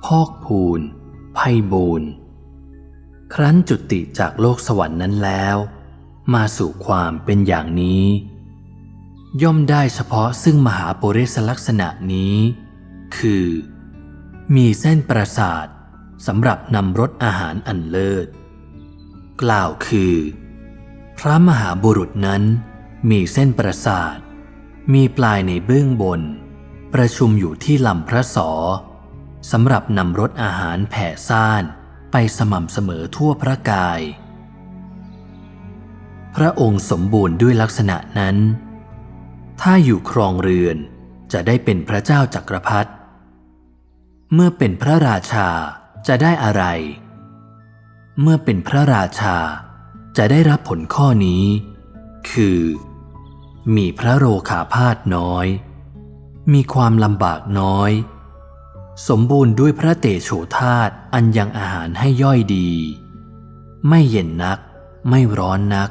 A: พอกพูนไพ่บูนครั้นจุติจากโลกสวรรค์นั้นแล้ว มาสู่ความเป็นอย่างนี้ ย่อมได้เฉพาะซึ่งมหาปุริสลักษณะนี้ คือ มีเส้นประสาทสำหรับนำรสอาหารอันเลิศ กล่าวคือ พระมหาบุรุษนั้นมีเส้นประสาท มีปลายในเบื้องบน ประชุมอยู่ที่ลำพระสอสำหรับนำรสอาหารแผ่ซ่านไปสม่ำเสมอทั่วพระกาย พระองค์สมบูรณ์ด้วยลักษณะนั้น ถ้าอยู่ครองเรือนจะได้เป็นพระเจ้าจักรพรรดิเมื่อเป็นพระราชาจะได้อะไร เมื่อเป็นพระราชาจะได้รับผลข้อนี้ คือ มีพระโรขาพาธน้อย มีความลำบากน้อย สมบูรณ์ด้วยพระเตโชธาตอันยังอาหารให้ย่อยดี ไม่เย็นนัก ไม่ร้อนนัก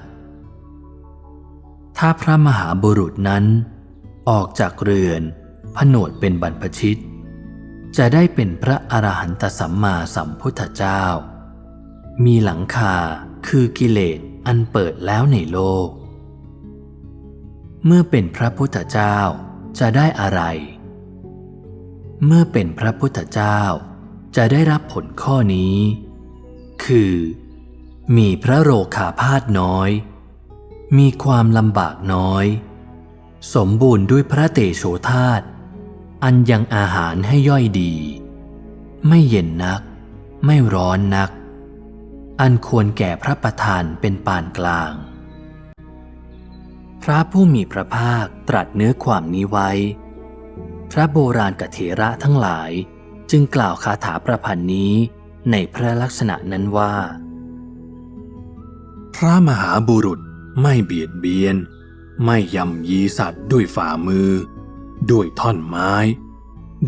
A: ถ้าพระมหาบุรุษนั้น ออกจากเรือน ผนวดเป็นบรรพชิต จะได้เป็นพระอรหันตสัมมาสัมพุทธเจ้า มีหลังคาคือกิเลสอันเปิดแล้วในโลก เมื่อเป็นพระพุทธเจ้า จะได้อะไร เมื่อเป็นพระพุทธเจ้าจะได้รับผลข้อนี้ คือ มีพระโรคาพาธน้อย มีความลำบากน้อย สมบูรณ์ด้วยพระเตโชธาตอันยังอาหารให้ย่อยดี ไม่เย็นนัก ไม่ร้อนนัก อันควรแก่พระประธานเป็นปานกลาง พระผู้มีพระภาคตรัสเนื้อความนี้ไว้ พระโบราณกเถระทั้งหลายจึงกล่าวคาถาประพันธ์นี้ในพระลักษณะนั้นว่า
B: พระมหาบุรุษไม่เบียดเบียน ไม่ยำยีสัตว์ด้วยฝ่ามือ ด้วยท่อนไม้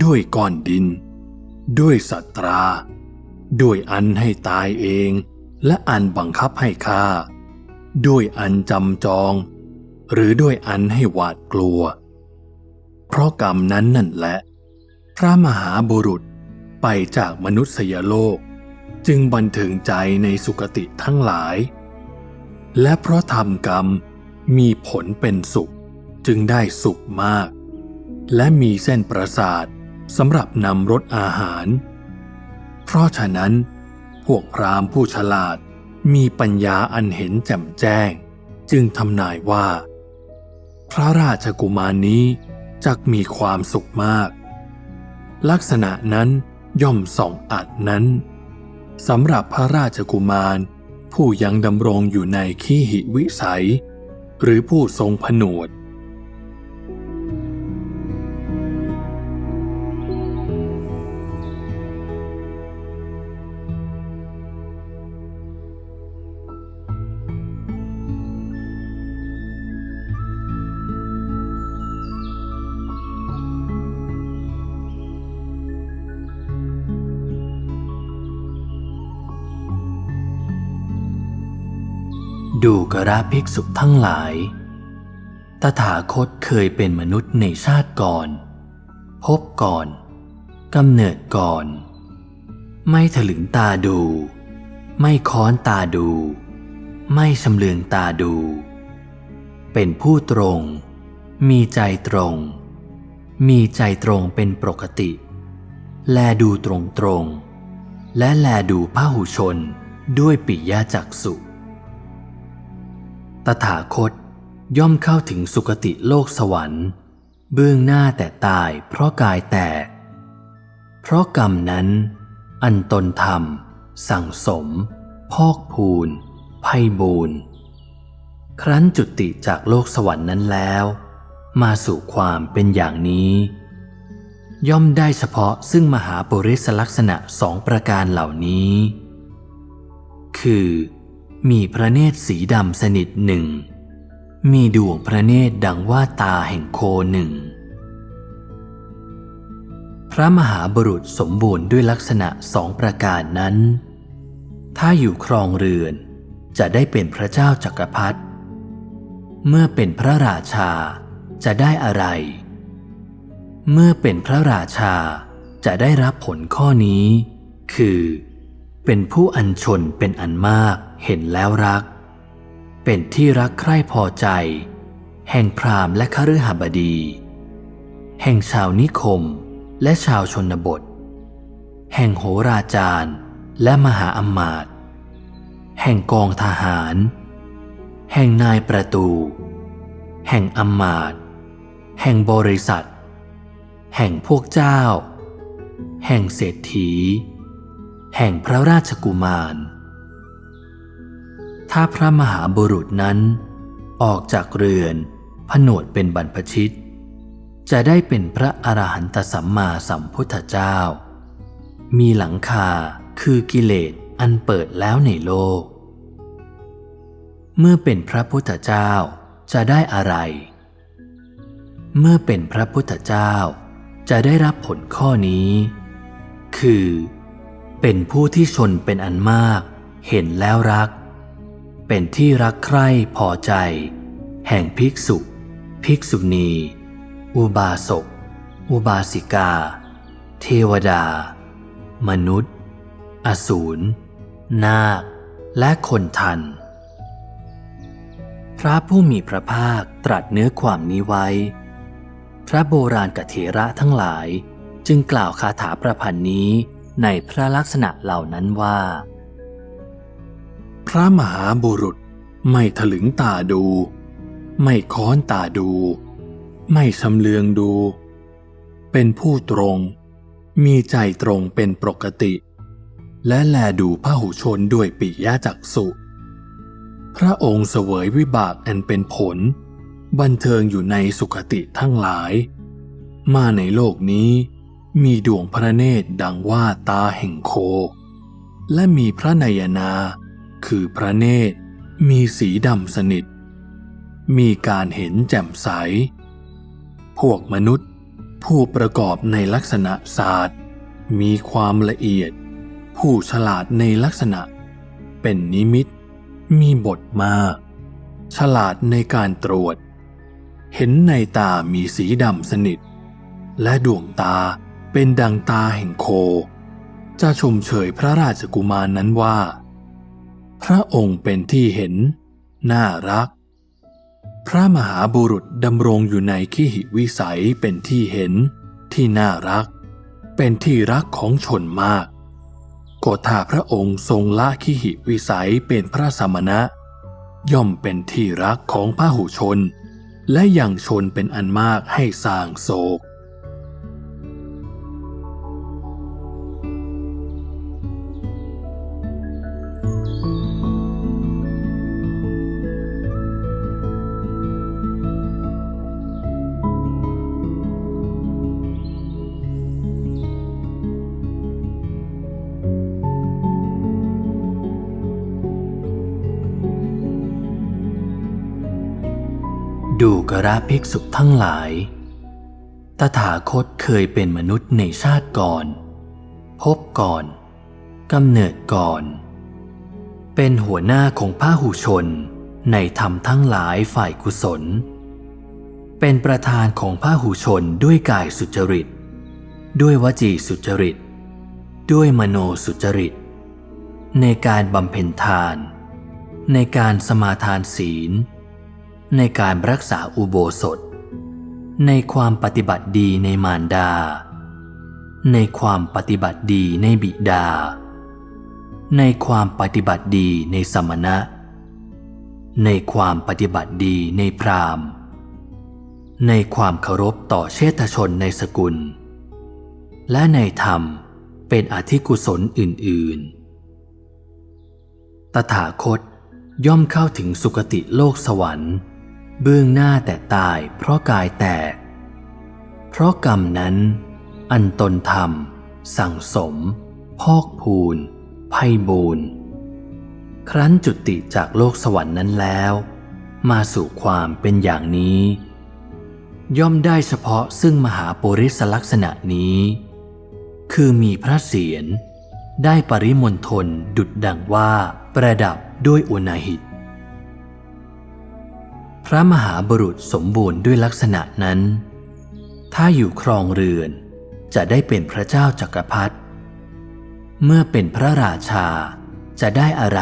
B: ด้วยก้อนดิน ด้วยสัตรา ด้วยอันให้ตายเอง และอันบังคับให้ฆ่า ด้วยอันจำจอง หรือด้วยอันให้หวาดกลัว เพราะกรรมนั้นนั่นแหละ พระมหาบุรุษไปจากมนุษยโลก จึงบันเทิงใจในสุคติทั้งหลาย และเพราะทำกรรมมีผลเป็นสุขจึงได้สุขมาก และมีเส้นประสาทสำหรับนำรสอาหาร เพราะฉะนั้น พวกพราหมณ์ผู้ฉลาดมีปัญญาอันเห็นแจ่มแจ้ง จึงทำนายว่า พระราชกุมารนนี้จักมีความสุขมาก ลักษณะนั้นย่อมส่องอัดนั้นสำหรับพระราชกุมารผู้ยังดำรงอยู่ในขี้หิวิสัย หรือผู้ทรงผนวด
A: ดูกระภิกษุทั้งหลาย ตถาคตเคยเป็นมนุษย์ในชาติก่อน พบก่อนกำเนิดก่อน ไม่ถลึงตาดู ไม่ค้อนตาดู ไม่ชำเลืองตาดู เป็นผู้ตรง มีใจตรง มีใจตรงเป็นปกติ แลดูตรงตรงๆและแลดูพหุชนด้วยปิยจักสุ ตถาคตย่อมเข้าถึงสุคติโลกสวรรค์ เบื้องหน้าแต่ตายเพราะกายแตก เพราะกรรมนั้น อันตนทำสั่งสม พอกพูนไพ่บูนครั้นจุติจากโลกสวรรค์นั้นแล้ว มาสู่ความเป็นอย่างนี้ ย่อมได้เฉพาะซึ่งมหาปุริสลักษณะสองประการเหล่านี้ คือ มีพระเนตรสีดำสนิทหนึ่ง มีดวงพระเนตรดังว่าตาแห่งโคหนึ่ง พระมหาบุรุษสมบูรณ์ด้วยลักษณะสองประการนั้น ถ้าอยู่ครองเรือนจะได้เป็นพระเจ้าจักรพรรดิ เมื่อเป็นพระราชาจะได้อะไร เมื่อเป็นพระราชาจะได้รับผลข้อนี้ คือ เป็นผู้อัญชนเป็นอันมากเห็นแล้วรัก เป็นที่รักใคร่พอใจ แห่งพราหมณ์และคฤหบดี แห่งชาวนิคมและชาวชนบท แห่งโหราจารย์และมหาอำมาตย์แห่งกองทหาร แห่งนายประตู แห่งอำมาตย์แห่งบริษัท แห่งพวกเจ้า แห่งเศรษฐี แห่งพระราชกุมาร ถ้าพระมหาบุรุษนั้น ออกจากเรือนผนวดเป็นบรรพชิต จะได้เป็นพระอรหันตสัมมาสัมพุทธเจ้า มีหลังคาคือกิเลสอันเปิดแล้วในโลก เมื่อเป็นพระพุทธเจ้าจะได้อะไร เมื่อเป็นพระพุทธเจ้าจะได้รับผลข้อนี้ คือ เป็นผู้ที่ชนเป็นอันมาก เห็นแล้วรัก เป็นที่รักใคร่พอใจ แห่งภิกษุ ภิกษุณี อุบาสก อุบาสิกา เทวดา มนุษย์ อสูร นาค และคนทัน พระผู้มีพระภาคตรัสเนื้อความนี้ไว้ พระโบราณกเถระทั้งหลายจึงกล่าวคาถาประพันธ์นี้ในพระลักษณะเหล่านั้นว่า
B: พระมหาบุรุษไม่ถลึงตาดู ไม่ค้อนตาดู ไม่ชำเลืองดู เป็นผู้ตรง มีใจตรงเป็นปกติ และแลดูพหุชนด้วยปิยจักสุ พระองค์เสวยวิบากอันเป็นผล บันเทิงอยู่ในสุขติทั้งหลาย มาในโลกนี้มีดวงพระเนตรดังว่าตาแห่งโค และมีพระนยนา คือพระเนตร มีสีดำสนิท มีการเห็นแจ่มใส พวกมนุษย์ผู้ประกอบในลักษณะศาสตร์ มีความละเอียด ผู้ฉลาดในลักษณะ เป็นนิมิต มีบทมาก ฉลาดในการตรวจ เห็นในตามีสีดำสนิท และดวงตาเป็นดังตาแห่งโค จะชมเชยพระราชกุมารนนั้นว่า พระองค์เป็นที่เห็น น่ารัก พระมหาบุรุษดำรงอยู่ในขีหิวิสัยเป็นที่เห็น ที่น่ารัก เป็นที่รักของชนมากก็ถ้าพระองค์ทรงละขีหิวิสัยเป็นพระสมณะ ย่อมเป็นที่รักของพระหุชน และยังชนเป็นอันมากให้สร้างโศก
A: กระภิกษุทั้งหลาย ตถาคตเคยเป็นมนุษย์ในชาติก่อน พบก่อนกำเนิดก่อน เป็นหัวหน้าของพระหุชนในธรรมทั้งหลายฝ่ายกุศล เป็นประธานของพระหุชนด้วยกายสุจริต ด้วยวจีสุจริต ด้วยมโนสุจริต ในการบำเพ็ญทาน ในการสมาทานศีล ในการรักษาอุโบสถ ในความปฏิบัติดีในมารดา ในความปฏิบัติดีในบิดา ในความปฏิบัติดีในสมณะ ในความปฏิบัติดีในพราหมณ์ ในความเคารพต่อเชษฐชนในสกุล และในธรรมเป็นอธิกุศลอื่น ๆ ตถาคตย่อมเข้าถึงสุคติโลกสวรรค์ เบื้องหน้าแต่ตายเพราะกายแตก เพราะกรรมนั้น อันตนทำสั่งสม พอกพูนไพ่บูนครั้นจุติจากโลกสวรรค์นั้นแล้ว มาสู่ความเป็นอย่างนี้ ย่อมได้เฉพาะซึ่งมหาปุริสลักษณะนี้ คือมีพระเศียรได้ปริมณฑลดุดดังว่าประดับด้วยอุณาหิต พระมหาบุรุษสมบูรณ์ด้วยลักษณะนั้น ถ้าอยู่ครองเรือน จะได้เป็นพระเจ้าจักรพรรดิ เมื่อเป็นพระราชาจะได้อะไร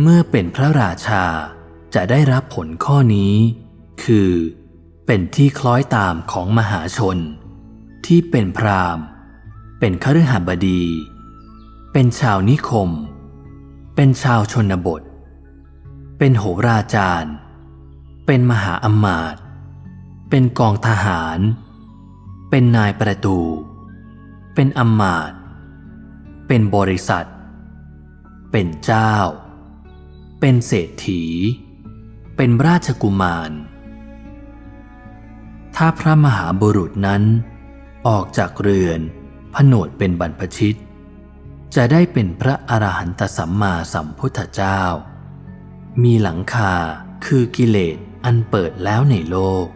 A: เมื่อเป็นพระราชาจะได้รับผลข้อนี้ คือ เป็นที่คล้อยตามของมหาชน ที่เป็นพราหมณ์ เป็นคฤหบดี เป็นชาวนิคม เป็นชาวชนบท เป็นโหราจารย์ เป็นมหาอำมาตย์เป็นกองทหาร เป็นนายประตู เป็นอำมาตย์เป็นบริษัท เป็นเจ้า เป็นเศรษฐี เป็นราชกุมาร ถ้าพระมหาบุรุษนั้น ออกจากเรือนผนวดเป็นบรรพชิต จะได้เป็นพระอรหันตสัมมาสัมพุทธเจ้า มีหลังคาคือกิเลสอันเปิดแล้วในโลก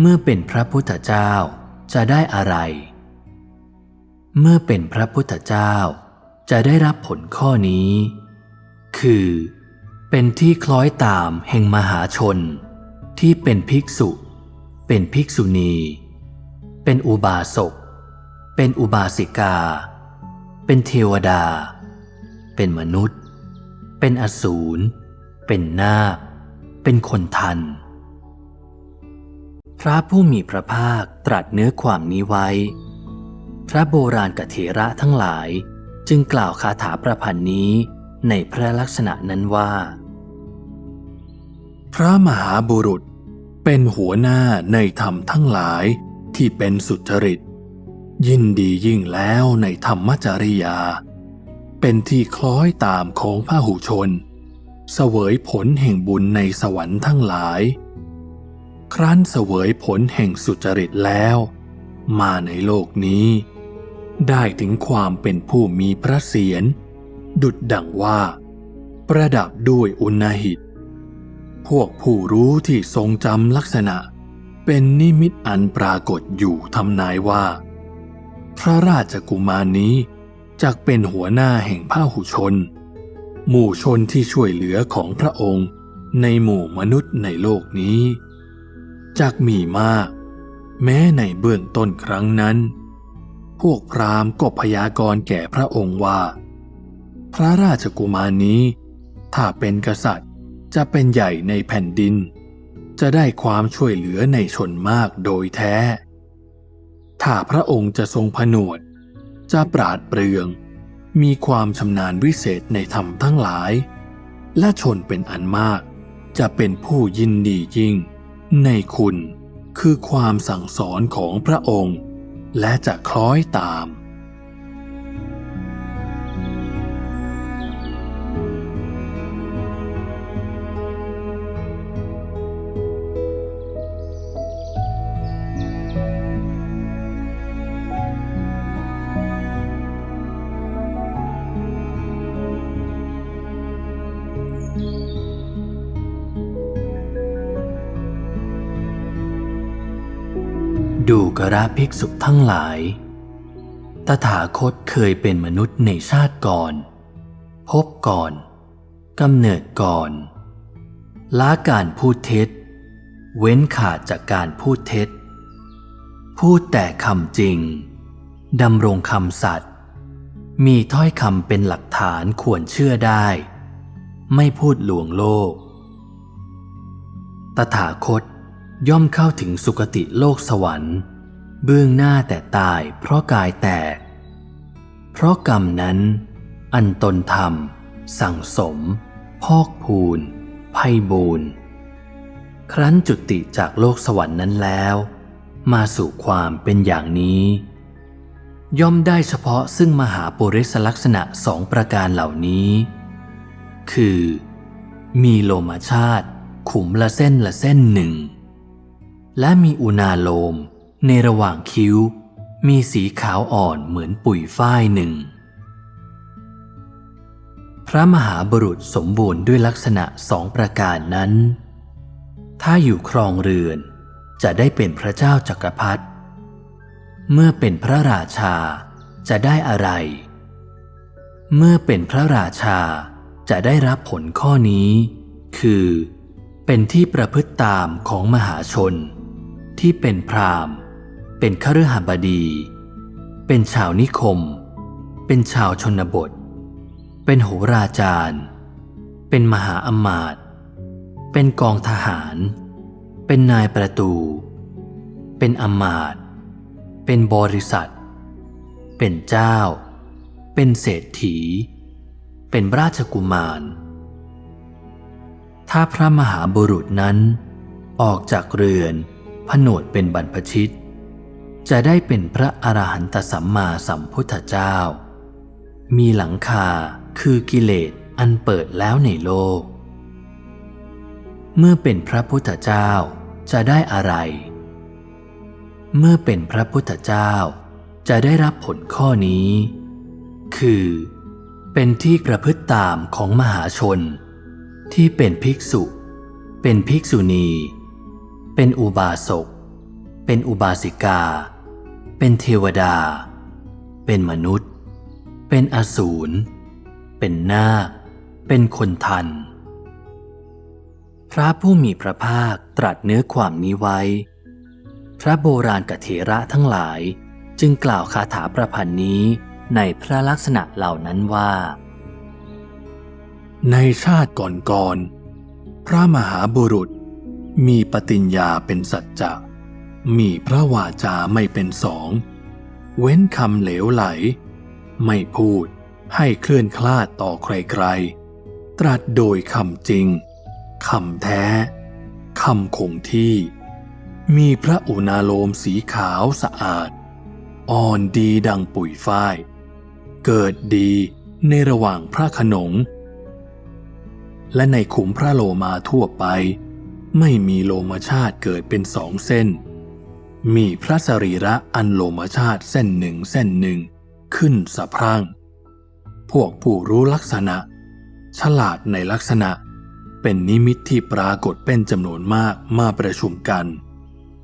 A: เมื่อเป็นพระพุทธเจ้าจะได้อะไร เมื่อเป็นพระพุทธเจ้าจะได้รับผลข้อนี้ คือ เป็นที่คล้อยตามแห่งมหาชน ที่เป็นภิกษุ เป็นภิกษุณี เป็นอุบาสก เป็นอุบาสิกา เป็นเทวดา เป็นมนุษย์ เป็นอสูร เป็นนาค เป็นคนทัน พระผู้มีพระภาคตรัสเนื้อความนี้ไว้ พระโบราณกเถระทั้งหลายจึงกล่าวคาถาประพันธ์นี้ในพระลักษณะนั้นว่า
B: พระมหาบุรุษเป็นหัวหน้าในธรรมทั้งหลายที่เป็นสุจริต ยินดียิ่งแล้วในธรรมจริยา เป็นที่คล้อยตามของพระหูชน เสวยผลแห่งบุญในสวรรค์ทั้งหลาย ครั้นเสวยผลแห่งสุจริตแล้ว มาในโลกนี้ ได้ถึงความเป็นผู้มีพระเศียร ดุดดังว่า ประดับด้วยอุณหิต พวกผู้รู้ที่ทรงจำลักษณะ เป็นนิมิตอันปรากฏอยู่ทำนายว่า พระราชกุมารนี้ จักเป็นหัวหน้าแห่งพหุชน หมู่ชนที่ช่วยเหลือของพระองค์ในหมู่มนุษย์ในโลกนี้จักมีมาก แม้ในเบื้องต้นครั้งนั้น พวกพราหมณ์ก็พยากรณ์แก่พระองค์ว่า พระราชกุมารนี้ ถ้าเป็นกษัตริย์จะเป็นใหญ่ในแผ่นดิน จะได้ความช่วยเหลือในชนมากโดยแท้ ถ้าพระองค์จะทรงผนวด จะปราดเปรือง มีความชำนาญวิเศษในธรรมทั้งหลาย และชนเป็นอันมาก จะเป็นผู้ยินดียิ่ง ในคุณคือความสั่งสอนของพระองค์ และจะคล้อยตาม
A: ดูกระภิกษุทั้งหลาย ตถาคตเคยเป็นมนุษย์ในชาติก่อน พบก่อนกำเนิดก่อนละการพูดเท็จ เว้นขาดจากการพูดเท็จ พูดแต่คำจริงดำรงคำสัตย์มีถ้อยคำเป็นหลักฐานควรเชื่อได้ ไม่พูดหลวงโลก ตถาคต ย่อมเข้าถึงสุคติโลกสวรรค์ เบื้องหน้าแต่ตายเพราะกายแตก เพราะกรรมนั้น อันตนทำสั่งสม พอกพูนไพ่บูนครั้นจุติจากโลกสวรรค์นั้นแล้ว มาสู่ความเป็นอย่างนี้ ย่อมได้เฉพาะซึ่งมหาปุริสลักษณะสองประการเหล่านี้ คือ มีโลมาชาติ ขุมละเส้นละเส้นหนึ่ง และมีอุณาโลม ในระหว่างคิ้ว มีสีขาวอ่อนเหมือนปุ๋ยฝ้ายหนึ่ง พระมหาบุรุษสมบูรณ์ด้วยลักษณะสองประการนั้น ถ้าอยู่ครองเรือน จะได้เป็นพระเจ้าจักรพรรดิเมื่อเป็นพระราชาจะได้อะไร เมื่อเป็นพระราชาจะได้รับผลข้อนี้ คือ เป็นที่ประพฤติตามของมหาชน ที่เป็นพราหมณ์ เป็นคฤหบดี เป็นชาวนิคม เป็นชาวชนบท เป็นโหราจารย์ เป็นมหาอำมาตย์เป็นกองทหาร เป็นนายประตู เป็นอำมาตย์เป็นบริษัท เป็นเจ้า เป็นเศรษฐี เป็นราชกุมาร ถ้าพระมหาบุรุษนั้นออกจากเรือน ผนวดเป็นบรรพชิต จะได้เป็นพระอรหันตสัมมาสัมพุทธเจ้า มีหลังคาคือกิเลสอันเปิดแล้วในโลก เมื่อเป็นพระพุทธเจ้าจะได้อะไร เมื่อเป็นพระพุทธเจ้าจะได้รับผลข้อนี้ คือ เป็นที่ประพฤติตามของมหาชน ที่เป็นภิกษุ เป็นภิกษุณี เป็นอุบาสก เป็นอุบาสิกา เป็นเทวดา เป็นมนุษย์ เป็นอสูร เป็นนาค เป็นคนทัน พระผู้มีพระภาคตรัสเนื้อความนี้ไว้ พระโบราณกเถระทั้งหลายจึงกล่าวคาถาประพันธ์นี้ในพระลักษณะเหล่านั้นว่า
B: ในชาติก่อนๆพระมหาบุรุษ มีปฏิญญาเป็นสัจจะมีพระวาจาไม่เป็นสอง เว้นคำเหลวไหล ไม่พูดให้เคลื่อนคลาดต่อใครๆ ตรัสโดยคำจริงคำแท้คำคงที่ มีพระอุณาโลมสีขาวสะอาด อ่อนดีดังปุ๋ยฝ้าย เกิดดีในระหว่างพระขนง และในขุมพระโลมาทั่วไป ไม่มีโลมาชาติเกิดเป็นสองเส้น มีพระสรีระอันโลมาชาติเส้นหนึ่งเส้นหนึ่ง ขึ้นสะพรั่ง พวกผู้รู้ลักษณะ ฉลาดในลักษณะ เป็นนิมิตที่ปรากฏเป็นจำนวนมากมาประชุมกัน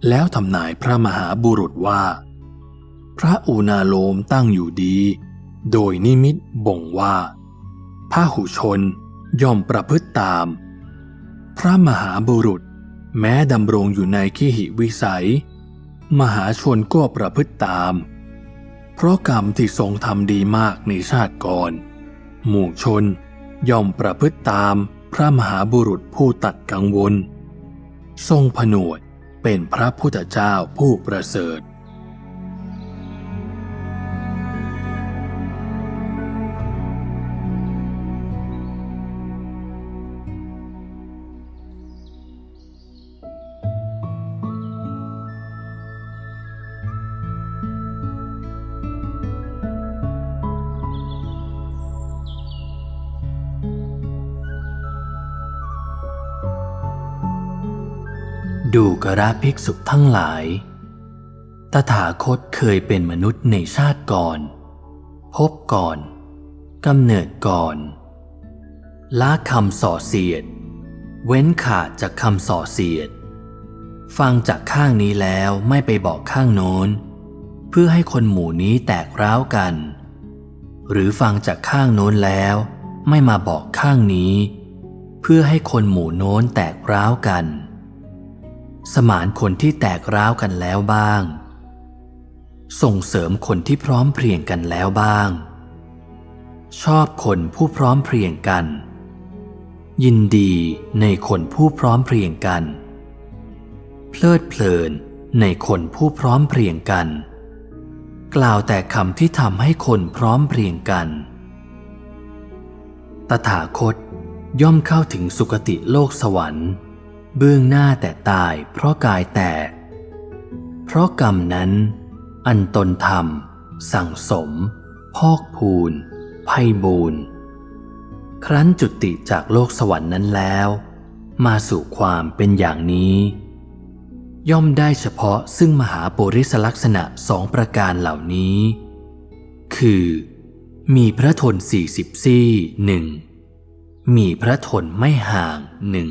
B: แล้วทำนายพระมหาบุรุษว่า พระอุณาโลมตั้งอยู่ดี โดยนิมิตบ่งว่าพระหุชนย่อมประพฤติตาม พระมหาบุรุษ แม้ดำรงอยู่ในขีหิวิสัย มหาชนก็ประพฤติตาม เพราะกรรมที่ทรงทำดีมากในชาติก่อน หมู่ชนย่อมประพฤติตามพระมหาบุรุษผู้ตัดกังวล ทรงผนวดเป็นพระพุทธเจ้าผู้ประเสริฐ
A: กระภิกษุทั้งหลาย ตถาคตเคยเป็นมนุษย์ในชาติก่อน พบก่อนกำเนิดก่อนละคำส่อเสียด เว้นขาดจากคำส่อเสียด ฟังจากข้างนี้แล้วไม่ไปบอกข้างโน้น เพื่อให้คนหมู่นี้แตกร้าวกัน หรือฟังจากข้างโน้นแล้วไม่มาบอกข้างนี้ เพื่อให้คนหมู่โน้นแตกร้าวกัน สมานคนที่แตกร้าวกันแล้วบ้าง ส่งเสริมคนที่พร้อมเพรียงกันแล้วบ้าง ชอบคนผู้พร้อมเพรียงกัน ยินดีในคนผู้พร้อมเพรียงกัน เพลิดเพลินในคนผู้พร้อมเพรียงกัน กล่าวแต่คำที่ทำให้คนพร้อมเพรียงกัน ตถาคตย่อมเข้าถึงสุคติโลกสวรรค์ เบื้องหน้าแต่ตายเพราะกายแตก เพราะกรรมนั้น อันตนทำสั่งสม พอกพูนไพ่บูนครั้นจุติจากโลกสวรรค์นั้นแล้ว มาสู่ความเป็นอย่างนี้ ย่อมได้เฉพาะซึ่งมหาปุริสลักษณะสองประการเหล่านี้ คือ มีพระทนสี่สิบซี่หนึ่งมีพระทนไม่ห่างหนึ่ง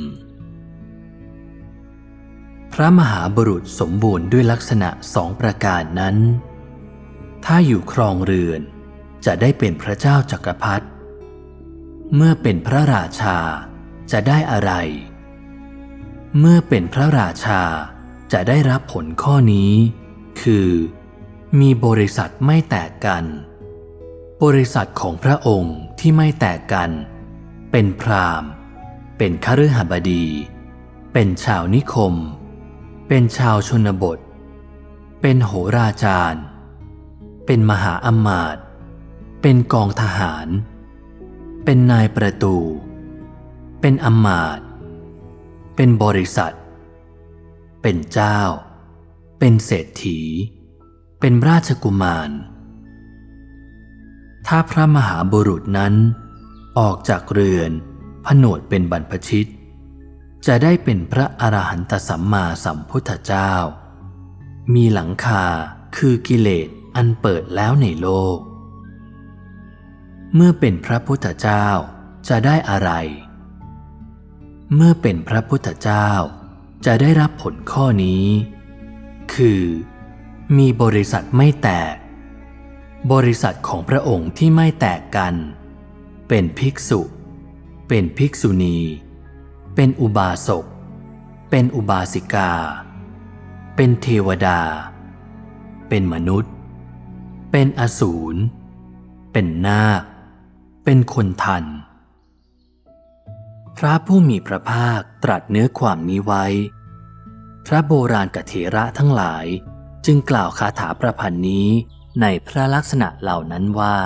A: ระมหาบุรุษสมบูรณ์ด้วยลักษณะสองประการนั้น ถ้าอยู่ครองเรือนจะได้เป็นพระเจ้าจักรพรรดิ เมื่อเป็นพระราชาจะได้อะไร เมื่อเป็นพระราชาจะได้รับผลข้อนี้ คือ มีบริษัทไม่แตกกัน บริษัทของพระองค์ที่ไม่แตกกัน เป็นพราหมณ์ เป็นคฤหบดี เป็นชาวนิคม เป็นชาวชนบท เป็นโหราจารย์ เป็นมหาอำมาตย์เป็นกองทหาร เป็นนายประตู เป็นอำมาตย์เป็นบริษัท เป็นเจ้า เป็นเศรษฐี เป็นราชกุมาร ถ้าพระมหาบุรุษนั้นออกจากเรือนผนวดเป็นบรรพชิต จะได้เป็นพระอรหันตสัมมาสัมพุทธเจ้า มีหลังคาคือกิเลสอันเปิดแล้วในโลก เมื่อเป็นพระพุทธเจ้าจะได้อะไร เมื่อเป็นพระพุทธเจ้าจะได้รับผลข้อนี้ คือ มีบริษัทไม่แตก บริษัทของพระองค์ที่ไม่แตกกัน เป็นภิกษุ เป็นภิกษุณี เป็นอุบาสก เป็นอุบาสิกา เป็นเทวดา เป็นมนุษย์ เป็นอสูร เป็นนาค เป็นคนทัน พระผู้มีพระภาคตรัสเนื้อความนี้ไว้ พระโบราณกเถระทั้งหลายจึงกล่าวคาถาประพันธ์นี้ในพระลักษณะเหล่านั้นว่า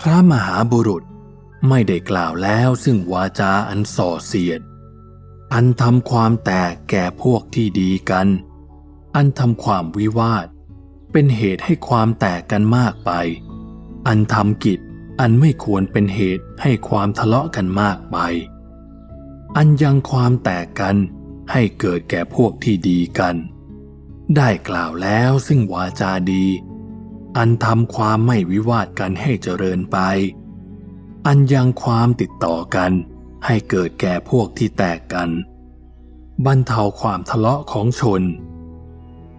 B: พระมหาบุรุษ ไม่ได้กล่าวแล้วซึ่งวาจาอันส่อเสียด อันทำความแตกแก่พวกที่ดีกัน อันทำความวิวาท เป็นเหตุให้ความแตกกันมากไป อันทำกิจอันไม่ควรเป็นเหตุให้ความทะเลาะกันมากไป อันยังความแตกกันให้เกิดแก่พวกที่ดีกัน ได้กล่าวแล้วซึ่งวาจาดี อันทำความไม่วิวาทกันให้เจริญไป อันยังความติดต่อกัน ให้เกิดแก่พวกที่แตกกัน บรรเทาความทะเลาะของชน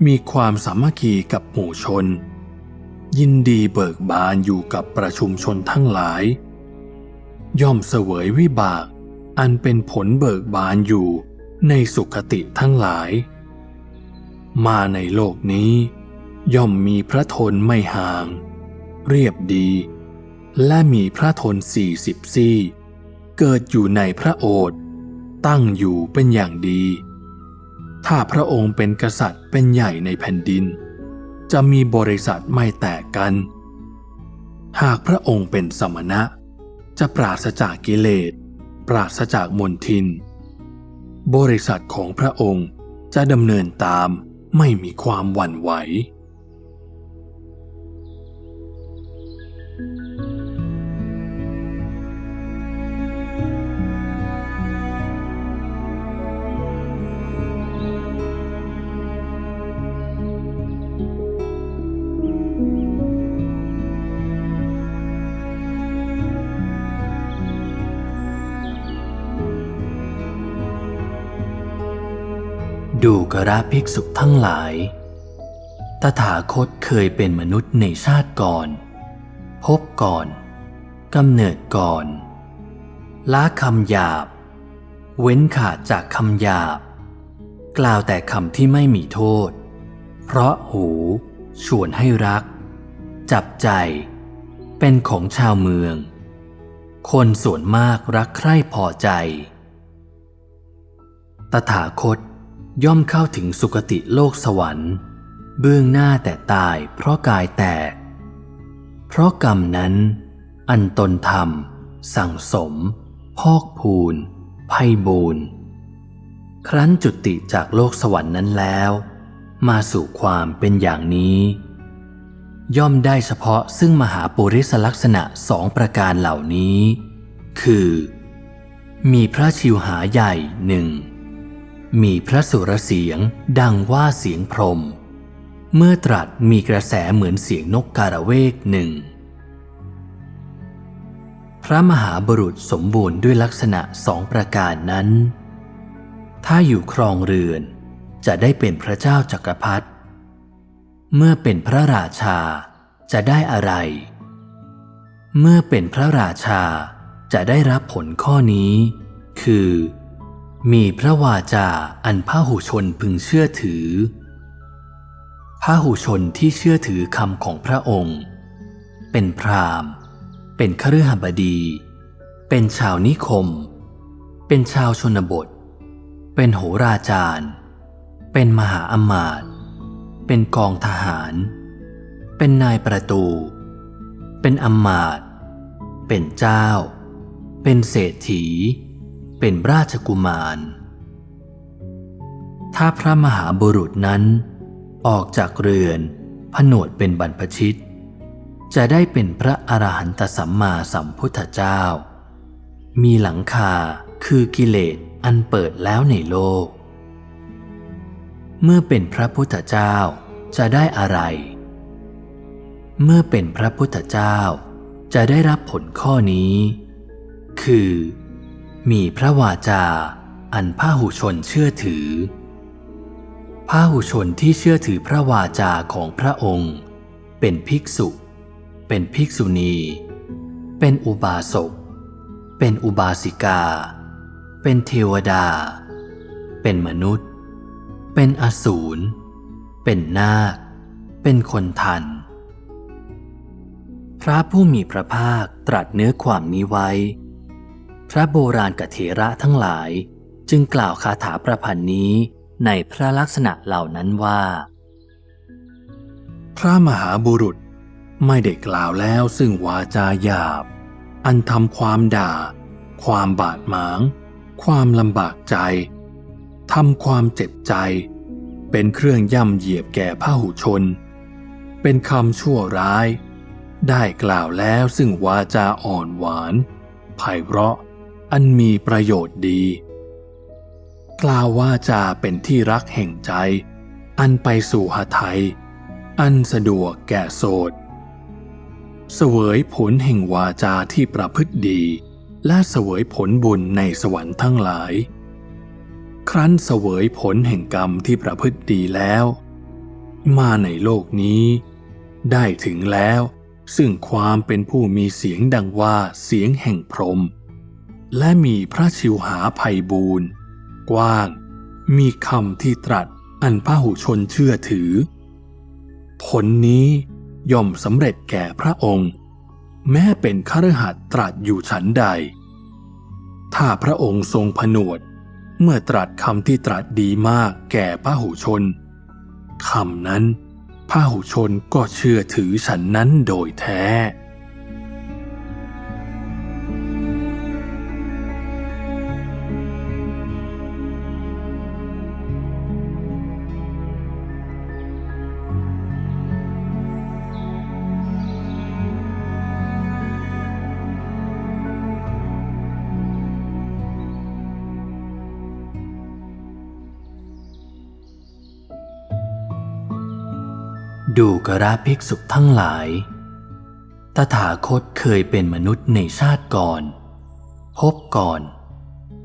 B: มีความสามัคคีกับหมู่ชน ยินดีเบิกบานอยู่กับประชุมชนทั้งหลาย ย่อมเสวยวิบาก อันเป็นผลเบิกบานอยู่ในสุขติทั้งหลาย มาในโลกนี้ ย่อมมีพระทนไม่ห่าง เรียบดี และมีพระทนสี่สิบซี่เกิดอยู่ในพระโอษฐ์ตั้งอยู่เป็นอย่างดี ถ้าพระองค์เป็นกษัตริย์เป็นใหญ่ในแผ่นดิน จะมีบริษัทไม่แตกกัน หากพระองค์เป็นสมณะ จะปราศจากกิเลส ปราศจากมนทิน บริษัทของพระองค์จะดำเนินตามไม่มีความหวั่นไหว
A: กระภิกษุทั้งหลาย ตถาคตเคยเป็นมนุษย์ในชาติก่อน พบก่อนกำเนิดก่อนละคำหยาบ เว้นขาดจากคำหยาบ กล่าวแต่คำที่ไม่มีโทษ เพราะหูชวนให้รัก จับใจ เป็นของชาวเมือง คนส่วนมากรักใคร่พอใจ ตถาคต ย่อมเข้าถึงสุคติโลกสวรรค์ เบื้องหน้าแต่ตายเพราะกายแตก เพราะกรรมนั้น อันตนทำสั่งสม พอกพูนไพ่บูนครั้นจุติจากโลกสวรรค์นั้นแล้ว มาสู่ความเป็นอย่างนี้ ย่อมได้เฉพาะซึ่งมหาปุริสลักษณะสองประการเหล่านี้ คือ มีพระชิวหาใหญ่หนึ่ง มีพระสุรเสียงดังว่าเสียงพรม เมื่อตรัสมีกระแสเหมือนเสียงนกการะเวกหนึ่ง พระมหาบุรุษสมบูรณ์ด้วยลักษณะสองประการนั้น ถ้าอยู่ครองเรือน จะได้เป็นพระเจ้าจักรพรรดิเมื่อเป็นพระราชาจะได้อะไร เมื่อเป็นพระราชาจะได้รับผลข้อนี้ คือ มีพระวาจาอันพระหุชนพึงเชื่อถือพระหุชนที่เชื่อถือคำของพระองค์ เป็นพราหมณ์ เป็นคฤหบดี เป็นชาวนิคม เป็นชาวชนบท เป็นโหราจารย์ เป็นมหาอมาตย์เป็นกองทหาร เป็นนายประตู เป็นอมาตย์เป็นเจ้า เป็นเศรษฐี เป็นราชกุมาร ถ้าพระมหาบุรุษนั้น ออกจากเรือนผนวดเป็นบรรพชิต จะได้เป็นพระอรหันตสัมมาสัมพุทธเจ้า มีหลังคาคือกิเลสอันเปิดแล้วในโลก เมื่อเป็นพระพุทธเจ้าจะได้อะไร เมื่อเป็นพระพุทธเจ้าจะได้รับผลข้อนี้ คือ มีพระวาจา อันพาหุชนเชื่อถือพาหุชนที่เชื่อถือพระวาจาของพระองค์ เป็นภิกษุ เป็นภิกษุณี เป็นอุบาสก เป็นอุบาสิกา เป็นเทวดา เป็นมนุษย์ เป็นอสูร เป็นนาค เป็นคนทัน พระผู้มีพระภาคตรัสเนื้อความนี้ไว้ พระโบราณกเถระทั้งหลาย จึงกล่าวคาถาประพันธ์นี้ในพระลักษณะเหล่านั้นว่า
B: พระมหาบุรุษไม่ได้กล่าวแล้วซึ่งวาจาหยาบ อันทำความด่า ความบาดหมาง ความลำบากใจทำความเจ็บใจ เป็นเครื่องย่ำเหยียบแก่พหุชน เป็นคำชั่วร้าย ได้กล่าวแล้วซึ่งวาจาอ่อนหวานไพเราะ อันมีประโยชน์ดี กล่าววาจาเป็นที่รักแห่งใจ อันไปสู่หทัยอันสะดวกแก่โสดเสวยผลแห่งวาจาที่ประพฤติดี และเสวยผลบุญในสวรรค์ทั้งหลาย ครั้นเสวยผลแห่งกรรมที่ประพฤติดีแล้ว มาในโลกนี้ ได้ถึงแล้วซึ่งความเป็นผู้มีเสียงดังว่าเสียงแห่งพรหม และมีพระชิวหาภัยบูรณ์กว้าง มีคำที่ตรัสอันพระหุชนเชื่อถือ ผลนี้ย่อมสำเร็จแก่พระองค์ แม้เป็นคฤหัสตรัสอยู่ฉันใด ถ้าพระองค์ทรงผนวด เมื่อตรัสคำที่ตรัสดีมากแก่พระหุชนคำนั้นพระหุชนก็เชื่อถือฉันนั้นโดยแท้
A: ดูกระภิกษุทั้งหลาย ตถาคตเคยเป็นมนุษย์ในชาติก่อน พบก่อน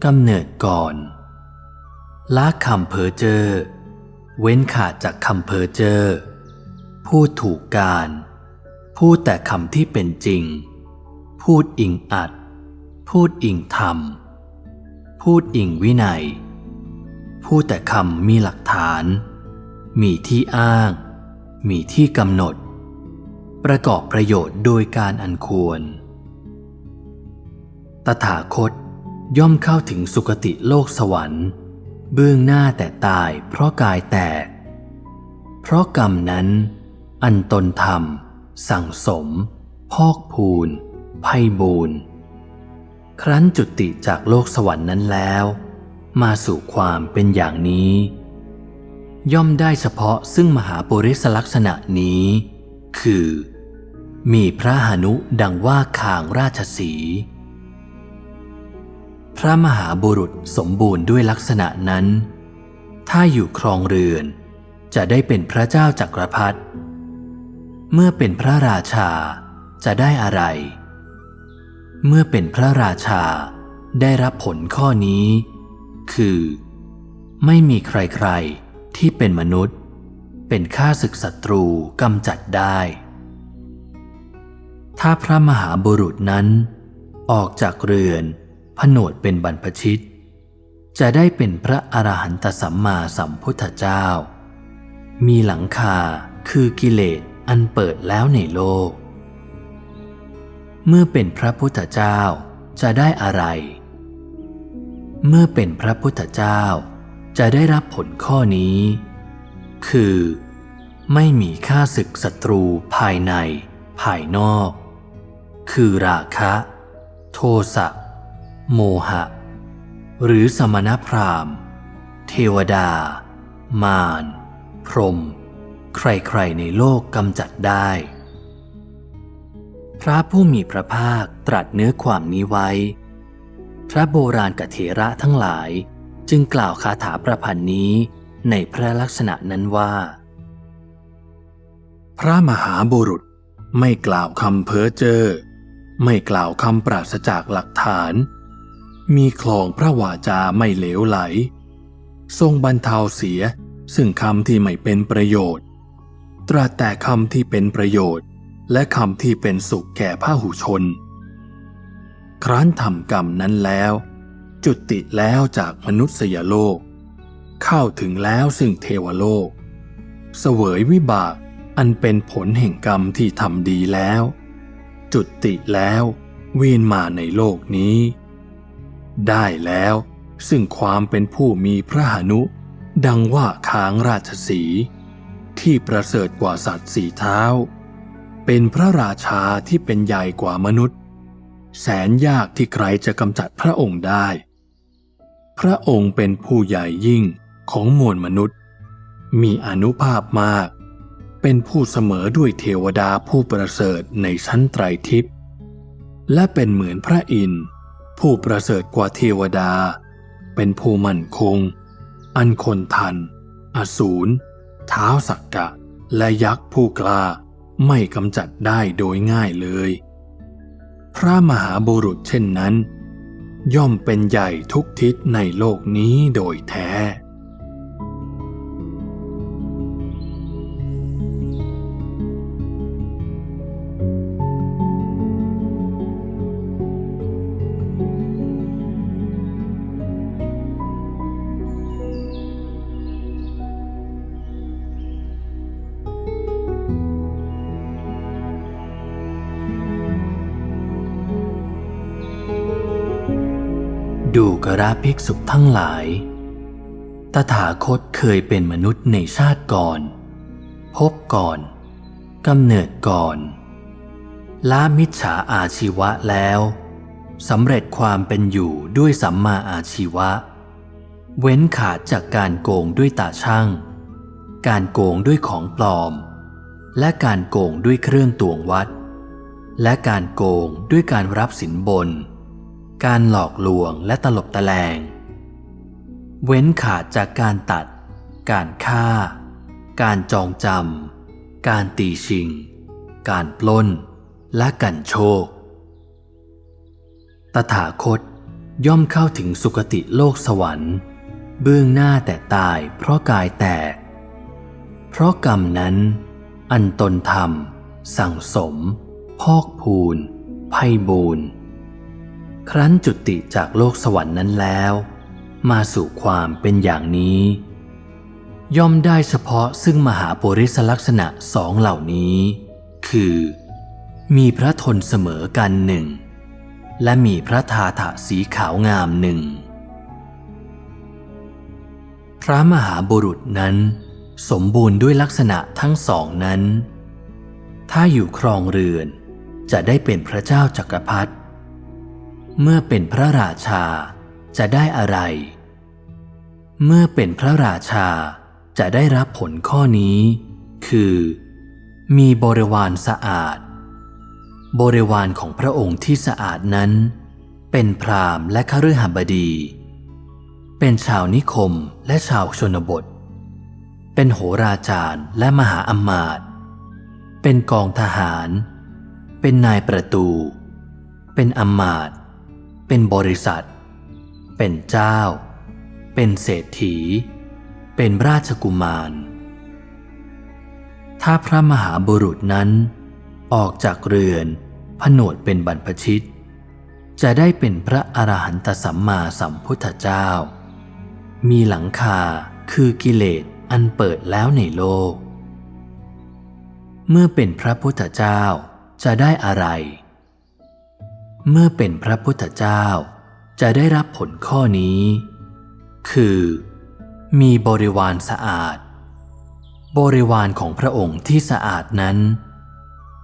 A: กำเนิดก่อนละคำเพอเจอ เว้นขาดจากคำเพอเจอ พูดถูกการ พูดแต่คำที่เป็นจริง พูดอิงอัด พูดอิงธรรม พูดอิงวินัย พูดแต่คำมีหลักฐาน มีที่อ้าง มีที่กำหนด ประกอบประโยชน์โดยการอันควร ตถาคตย่อมเข้าถึงสุคติโลกสวรรค์ เบื้องหน้าแต่ตายเพราะกายแตก เพราะกรรมนั้น อันตนทำสั่งสม พอกพูนไพ่บูนครั้นจุติจากโลกสวรรค์นั้นแล้ว มาสู่ความเป็นอย่างนี้ ย่อมได้เฉพาะซึ่งมหาปุริสลักษณะนี้ คือ มีพระหานุดังว่าคางราชสี พระมหาบุรุษสมบูรณ์ด้วยลักษณะนั้น ถ้าอยู่ครองเรือน จะได้เป็นพระเจ้าจักรพรรดิเมื่อเป็นพระราชาจะได้อะไร เมื่อเป็นพระราชาได้รับผลข้อนี้ คือ ไม่มีใครๆ ที่เป็นมนุษย์ เป็นข้าศึกศัตรูกำจัดได้ ถ้าพระมหาบุรุษนั้น ออกจากเรือนผนวดเป็นบรรพชิต จะได้เป็นพระอรหันตสัมมาสัมพุทธเจ้า มีหลังคาคือกิเลสอันเปิดแล้วในโลก เมื่อเป็นพระพุทธเจ้าจะได้อะไร เมื่อเป็นพระพุทธเจ้า จะได้รับผลข้อนี้ คือ ไม่มีค่าศึกศัตรูภายใน ภายนอก คือราคะ โทสะ โมหะ หรือสมณพราหมณ์ เทวดา มาร พรหมใครๆในโลกกำจัดได้ พระผู้มีพระภาคตรัสเนื้อความนี้ไว้ พระโบราณกเถระทั้งหลาย จึงกล่าวคาถาประพันธ์นี้ในพระลักษณะนั้นว่า
B: พระมหาบุรุษไม่กล่าวคำเพ้อเจ้อไม่กล่าวคำปราศจากหลักฐาน มีคลองพระวาจาไม่เหลวไหล ทรงบรรเทาเสียซึ่งคำที่ไม่เป็นประโยชน์ ตรัสแต่คำที่เป็นประโยชน์ และคำที่เป็นสุขแก่พระหูชน ครั้นทำกรรมนั้นแล้ว จุติแล้วจากมนุษยโลก เข้าถึงแล้วซึ่งเทวโลก เสวยวิบากอันเป็นผลแห่งกรรมที่ทำดีแล้ว จุติแล้วเวียนมาในโลกนี้ ได้แล้วซึ่งความเป็นผู้มีพระหนุ ดังว่าค้างราชสี ที่ประเสริฐกว่าสัตว์สีเท้า เป็นพระราชาที่เป็นใหญ่กว่ามนุษย์ แสนยากที่ใครจะกำจัดพระองค์ได้ พระองค์เป็นผู้ใหญ่ยิ่งของมวลมนุษย์ มีอนุภาพมาก เป็นผู้เสมอด้วยเทวดาผู้ประเสริฐในชั้นไตรทิพย์และเป็นเหมือนพระอินทร์ผู้ประเสริฐกว่าเทวดา เป็นผู้มั่นคง อันคนทัน อสูรเท้าสักกะ และยักษ์ผู้กล้าไม่กำจัดได้โดยง่ายเลย พระมหาบุรุษเช่นนั้น ย่อมเป็นใหญ่ทุกทิศในโลกนี้โดยแท้
A: กระภิกษุทั้งหลาย ตถาคตเคยเป็นมนุษย์ในชาติก่อน พบก่อนกำเนิดก่อนละมิจฉาอาชีวะแล้วสำเร็จความเป็นอยู่ด้วยสัมมาอาชีวะ เว้นขาดจากการโกงด้วยตาช่าง การโกงด้วยของปลอม และการโกงด้วยเครื่องตวงวัด และการโกงด้วยการรับสินบน การหลอกลวงและตลบตะแลง เว้นขาดจากการตัด การฆ่า การจองจำ การตีชิง การปล้น และกันโชค ตถาคตย่อมเข้าถึงสุคติโลกสวรรค์ เบื้องหน้าแต่ตายเพราะกายแตก เพราะกรรมนั้น อันตนทำสั่งสม พอกพูนไพ่บูน ครั้นจุติจากโลกสวรรค์นั้นแล้ว มาสู่ความเป็นอย่างนี้ ย่อมได้เฉพาะซึ่งมหาปุริสลักษณะสองเหล่านี้ คือ มีพระทนเสมอกันหนึ่ง และมีพระทาถะสีขาวงามหนึ่ง พระมหาบุรุษนั้น สมบูรณ์ด้วยลักษณะทั้งสองนั้น ถ้าอยู่ครองเรือนจะได้เป็นพระเจ้าจักรพรรดิ เมื่อเป็นพระราชา จะได้อะไร เมื่อเป็นพระราชาจะได้รับผลข้อนี้ คือ มีบริวารสะอาด บริวารของพระองค์ที่สะอาดนั้น เป็นพรามและคฤหบดี เป็นชาวนิคมและชาวชนบท เป็นโหราจารย์และมหาอำมาตย์เป็นกองทหาร เป็นนายประตู เป็นอำมาตย์ เป็นบริษัท เป็นเจ้า เป็นเศรษฐี เป็นราชกุมาร ถ้าพระมหาบุรุษนั้น ออกจากเรือนผนวดเป็นบรรพชิต จะได้เป็นพระอรหันตสัมมาสัมพุทธเจ้า มีหลังคาคือกิเลสอันเปิดแล้วในโลก เมื่อเป็นพระพุทธเจ้าจะได้อะไร เมื่อเป็นพระพุทธเจ้า จะได้รับผลข้อนี้ คือ มีบริวารสะอาด บริวารของพระองค์ที่สะอาดนั้น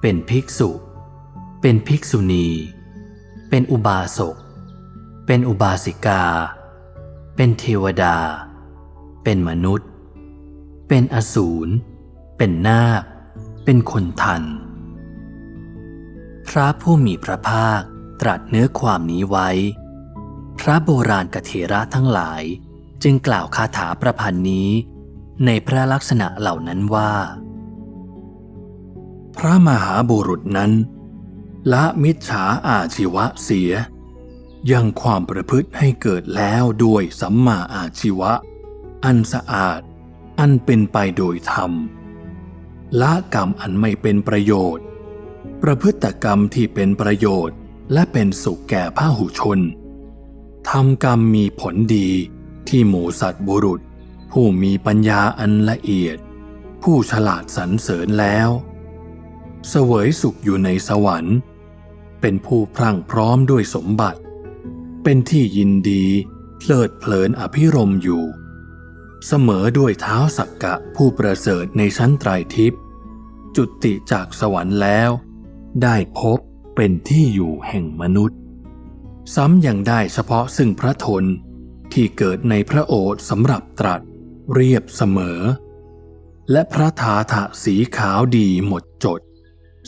A: เป็นภิกษุ เป็นภิกษุณี เป็นอุบาสก เป็นอุบาสิกา เป็นเทวดา เป็นมนุษย์ เป็นอสูร เป็นนาค เป็นคนทัน พระผู้มีพระภาค ตรัสเนื้อความนี้ไว้ พระโบราณกเถระทั้งหลายจึงกล่าวคาถาประพันธ์นี้ ในพระลักษณะเหล่านั้นว่า
B: พระมหาบุรุษนั้น ละมิจฉาอาชีวะเสีย ยังความประพฤติให้เกิดแล้วด้วยสัมมาอาชีวะ อันสะอาด อันเป็นไปโดยธรรม ละกรรมอันไม่เป็นประโยชน์ ประพฤติกรรมที่เป็นประโยชน์ และเป็นสุขแก่พระหุชนทำกรรมมีผลดีที่หมูสัตว์บุรุษ ผู้มีปัญญาอันละเอียด ผู้ฉลาดสรรเสริญแล้ว เสวยสุขอยู่ในสวรรค์ เป็นผู้พรั่งพร้อมด้วยสมบัติ เป็นที่ยินดีเพลิดเพลินอภิรมย์อยู่ เสมอด้วยเท้าสักกะผู้ประเสริฐในชั้นไตรทิพย์จุติจากสวรรค์แล้ว ได้พบ เป็นที่อยู่แห่งมนุษย์ ซ้ำยังได้เฉพาะซึ่งพระทนที่เกิดในพระโอษสำหรับตรัสเรียบเสมอ และพระทาถะสีขาวดีหมดจด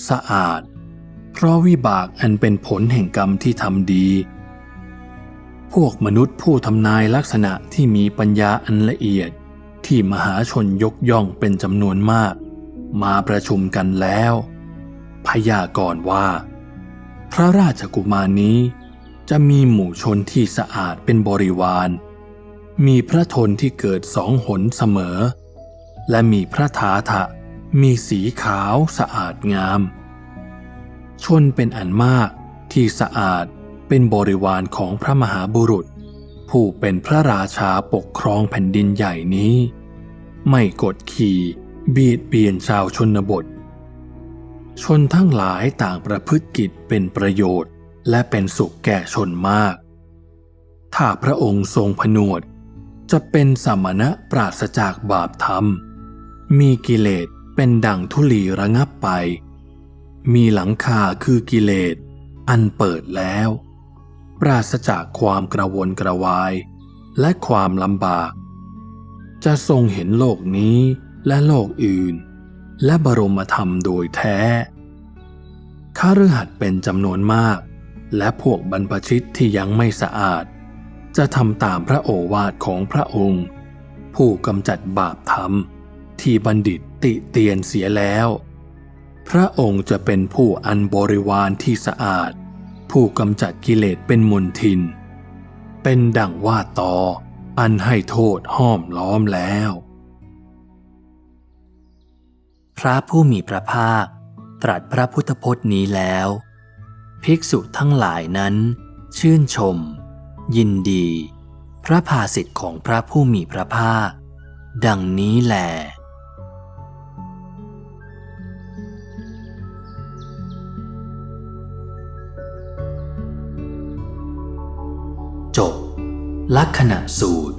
B: สะอาด เพราะวิบากอันเป็นผลแห่งกรรมที่ทำดี พวกมนุษย์ผู้ทำนายลักษณะที่มีปัญญาอันละเอียดที่มหาชนยกย่องเป็นจำนวนมาก มาประชุมกันแล้ว พยากรณ์ว่า พระราชกุมารนี้ จะมีหมู่ชนที่สะอาดเป็นบริวาร มีพระทนที่เกิดสองหนเสมอ และมีพระทาทะมีสีขาวสะอาดงาม ชนเป็นอันมากที่สะอาดเป็นบริวารของพระมหาบุรุษ ผู้เป็นพระราชาปกครองแผ่นดินใหญ่นี้ ไม่กดขี่บีดเบียนชาวชนบท ชนทั้งหลายต่างประพฤติกิจเป็นประโยชน์ และเป็นสุขแก่ชนมาก ถ้าพระองค์ทรงผนวด จะเป็นสมณะปราศจากบาปธรรม มีกิเลสเป็นดั่งทุลีระงับไป มีหลังคาคือกิเลส อันเปิดแล้ว ปราศจากความกระวนกระวาย และความลำบาก จะทรงเห็นโลกนี้และโลกอื่น และบรมธรรมโดยแท้ข้ารือหัดเป็นจำนวนมาก และพวกบรรพชิตที่ยังไม่สะอาด จะทำตามพระโอวาทของพระองค์ ผู้กำจัดบาปธรรม ที่บัณฑิตติเตียนเสียแล้ว พระองค์จะเป็นผู้อันบริวารที่สะอาด ผู้กำจัดกิเลสเป็นมนทิน เป็นดังว่าตออันให้โทษห้อมล้อมแล้ว
A: พระผู้มีพระภาค ตรัสพระพุทธพจน์นี้แล้ว ภิกษุทั้งหลายนั้น ชื่นชม ยินดี พระภาสิทธิ์ของพระผู้มีพระภาค ดังนี้แหลจบลักษณะสูตร